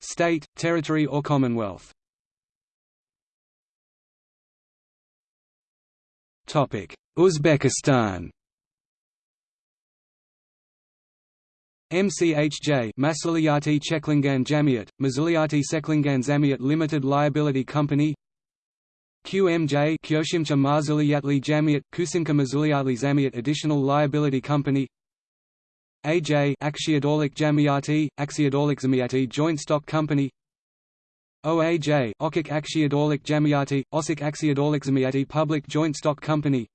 state, territory or commonwealth. Uzbekistan. MCHJ Masuliyati Cheklingan Jamiat, Masuliyati Seklingan Zamiat Limited Liability Company. QMJ Kyoshimcha Marzuliyatli Jamiat, Kusinka Mazuliyatli Zamiat Additional Liability Company. AJ Akshiadolik Jamiati, Akshiadolik Zamiati Joint Stock Company OAJ Okik Akshiadolik Jamiati, Osik Akshiadolik Zamiati Public Joint Stock Company.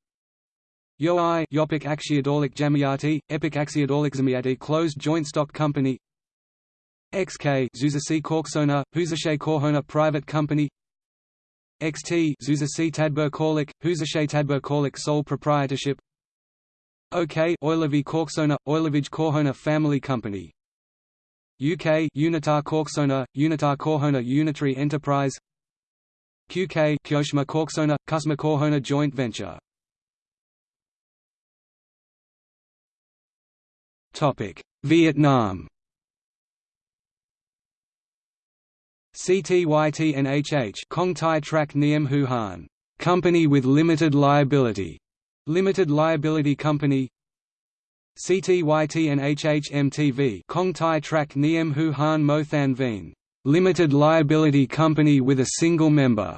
YOI Yopik Akshiadolik Jamiati, Epic Akshiadolik Zamiati Closed Joint Stock Company. XK Zuzasi Korksona, Huzashe Korhona Private Company. XT Zuzasi Tadbir Korlik, Huzashe Tadbir Korlik Sole Proprietorship. OK Oilevi Korksona, Oilevij Korhona Family Company UK Unitar Korksona, Unitar Korhona Unitary Enterprise QK Kyoshima Korksona, Kusma Korhona Joint Venture. Vietnam. CTYTNHH Kong Tai Trak Niem Hu Han. Company with Limited Liability. Limited Liability Company CTYT and HHMTV Kong Tai Trak Niem Hu Han Mo Than Vien Limited Liability Company with a single member.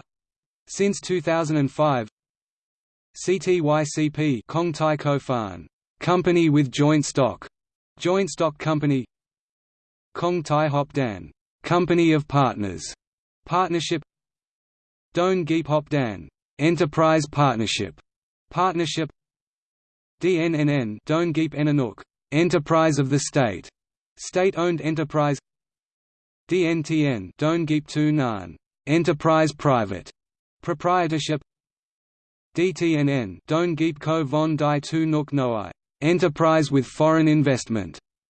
Since 2005 CTYCP Kong Tai Ko Fan Company with joint stock. Joint stock company Kong Tai Hop Dan Company of Partners Partnership Don Geep Hop Dan Enterprise Partnership Partnership DNNN Don Geep Enanuk, Enterprise of the State, State-owned enterprise DNTN Don Geep Tu Enterprise Private, Proprietorship DTNN Don Geep Ko Von Dai Tu Nuk Noi, Enterprise with Foreign Investment,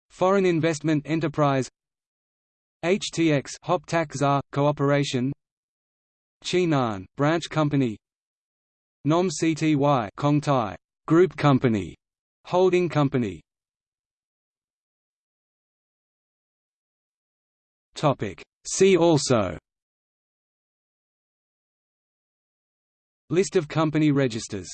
Foreign Investment Enterprise HTX ZA, Cooperation Chinan Branch Company Nom Cty Kong Tai, Group Company, Holding Company. Topic. See also. List of company registers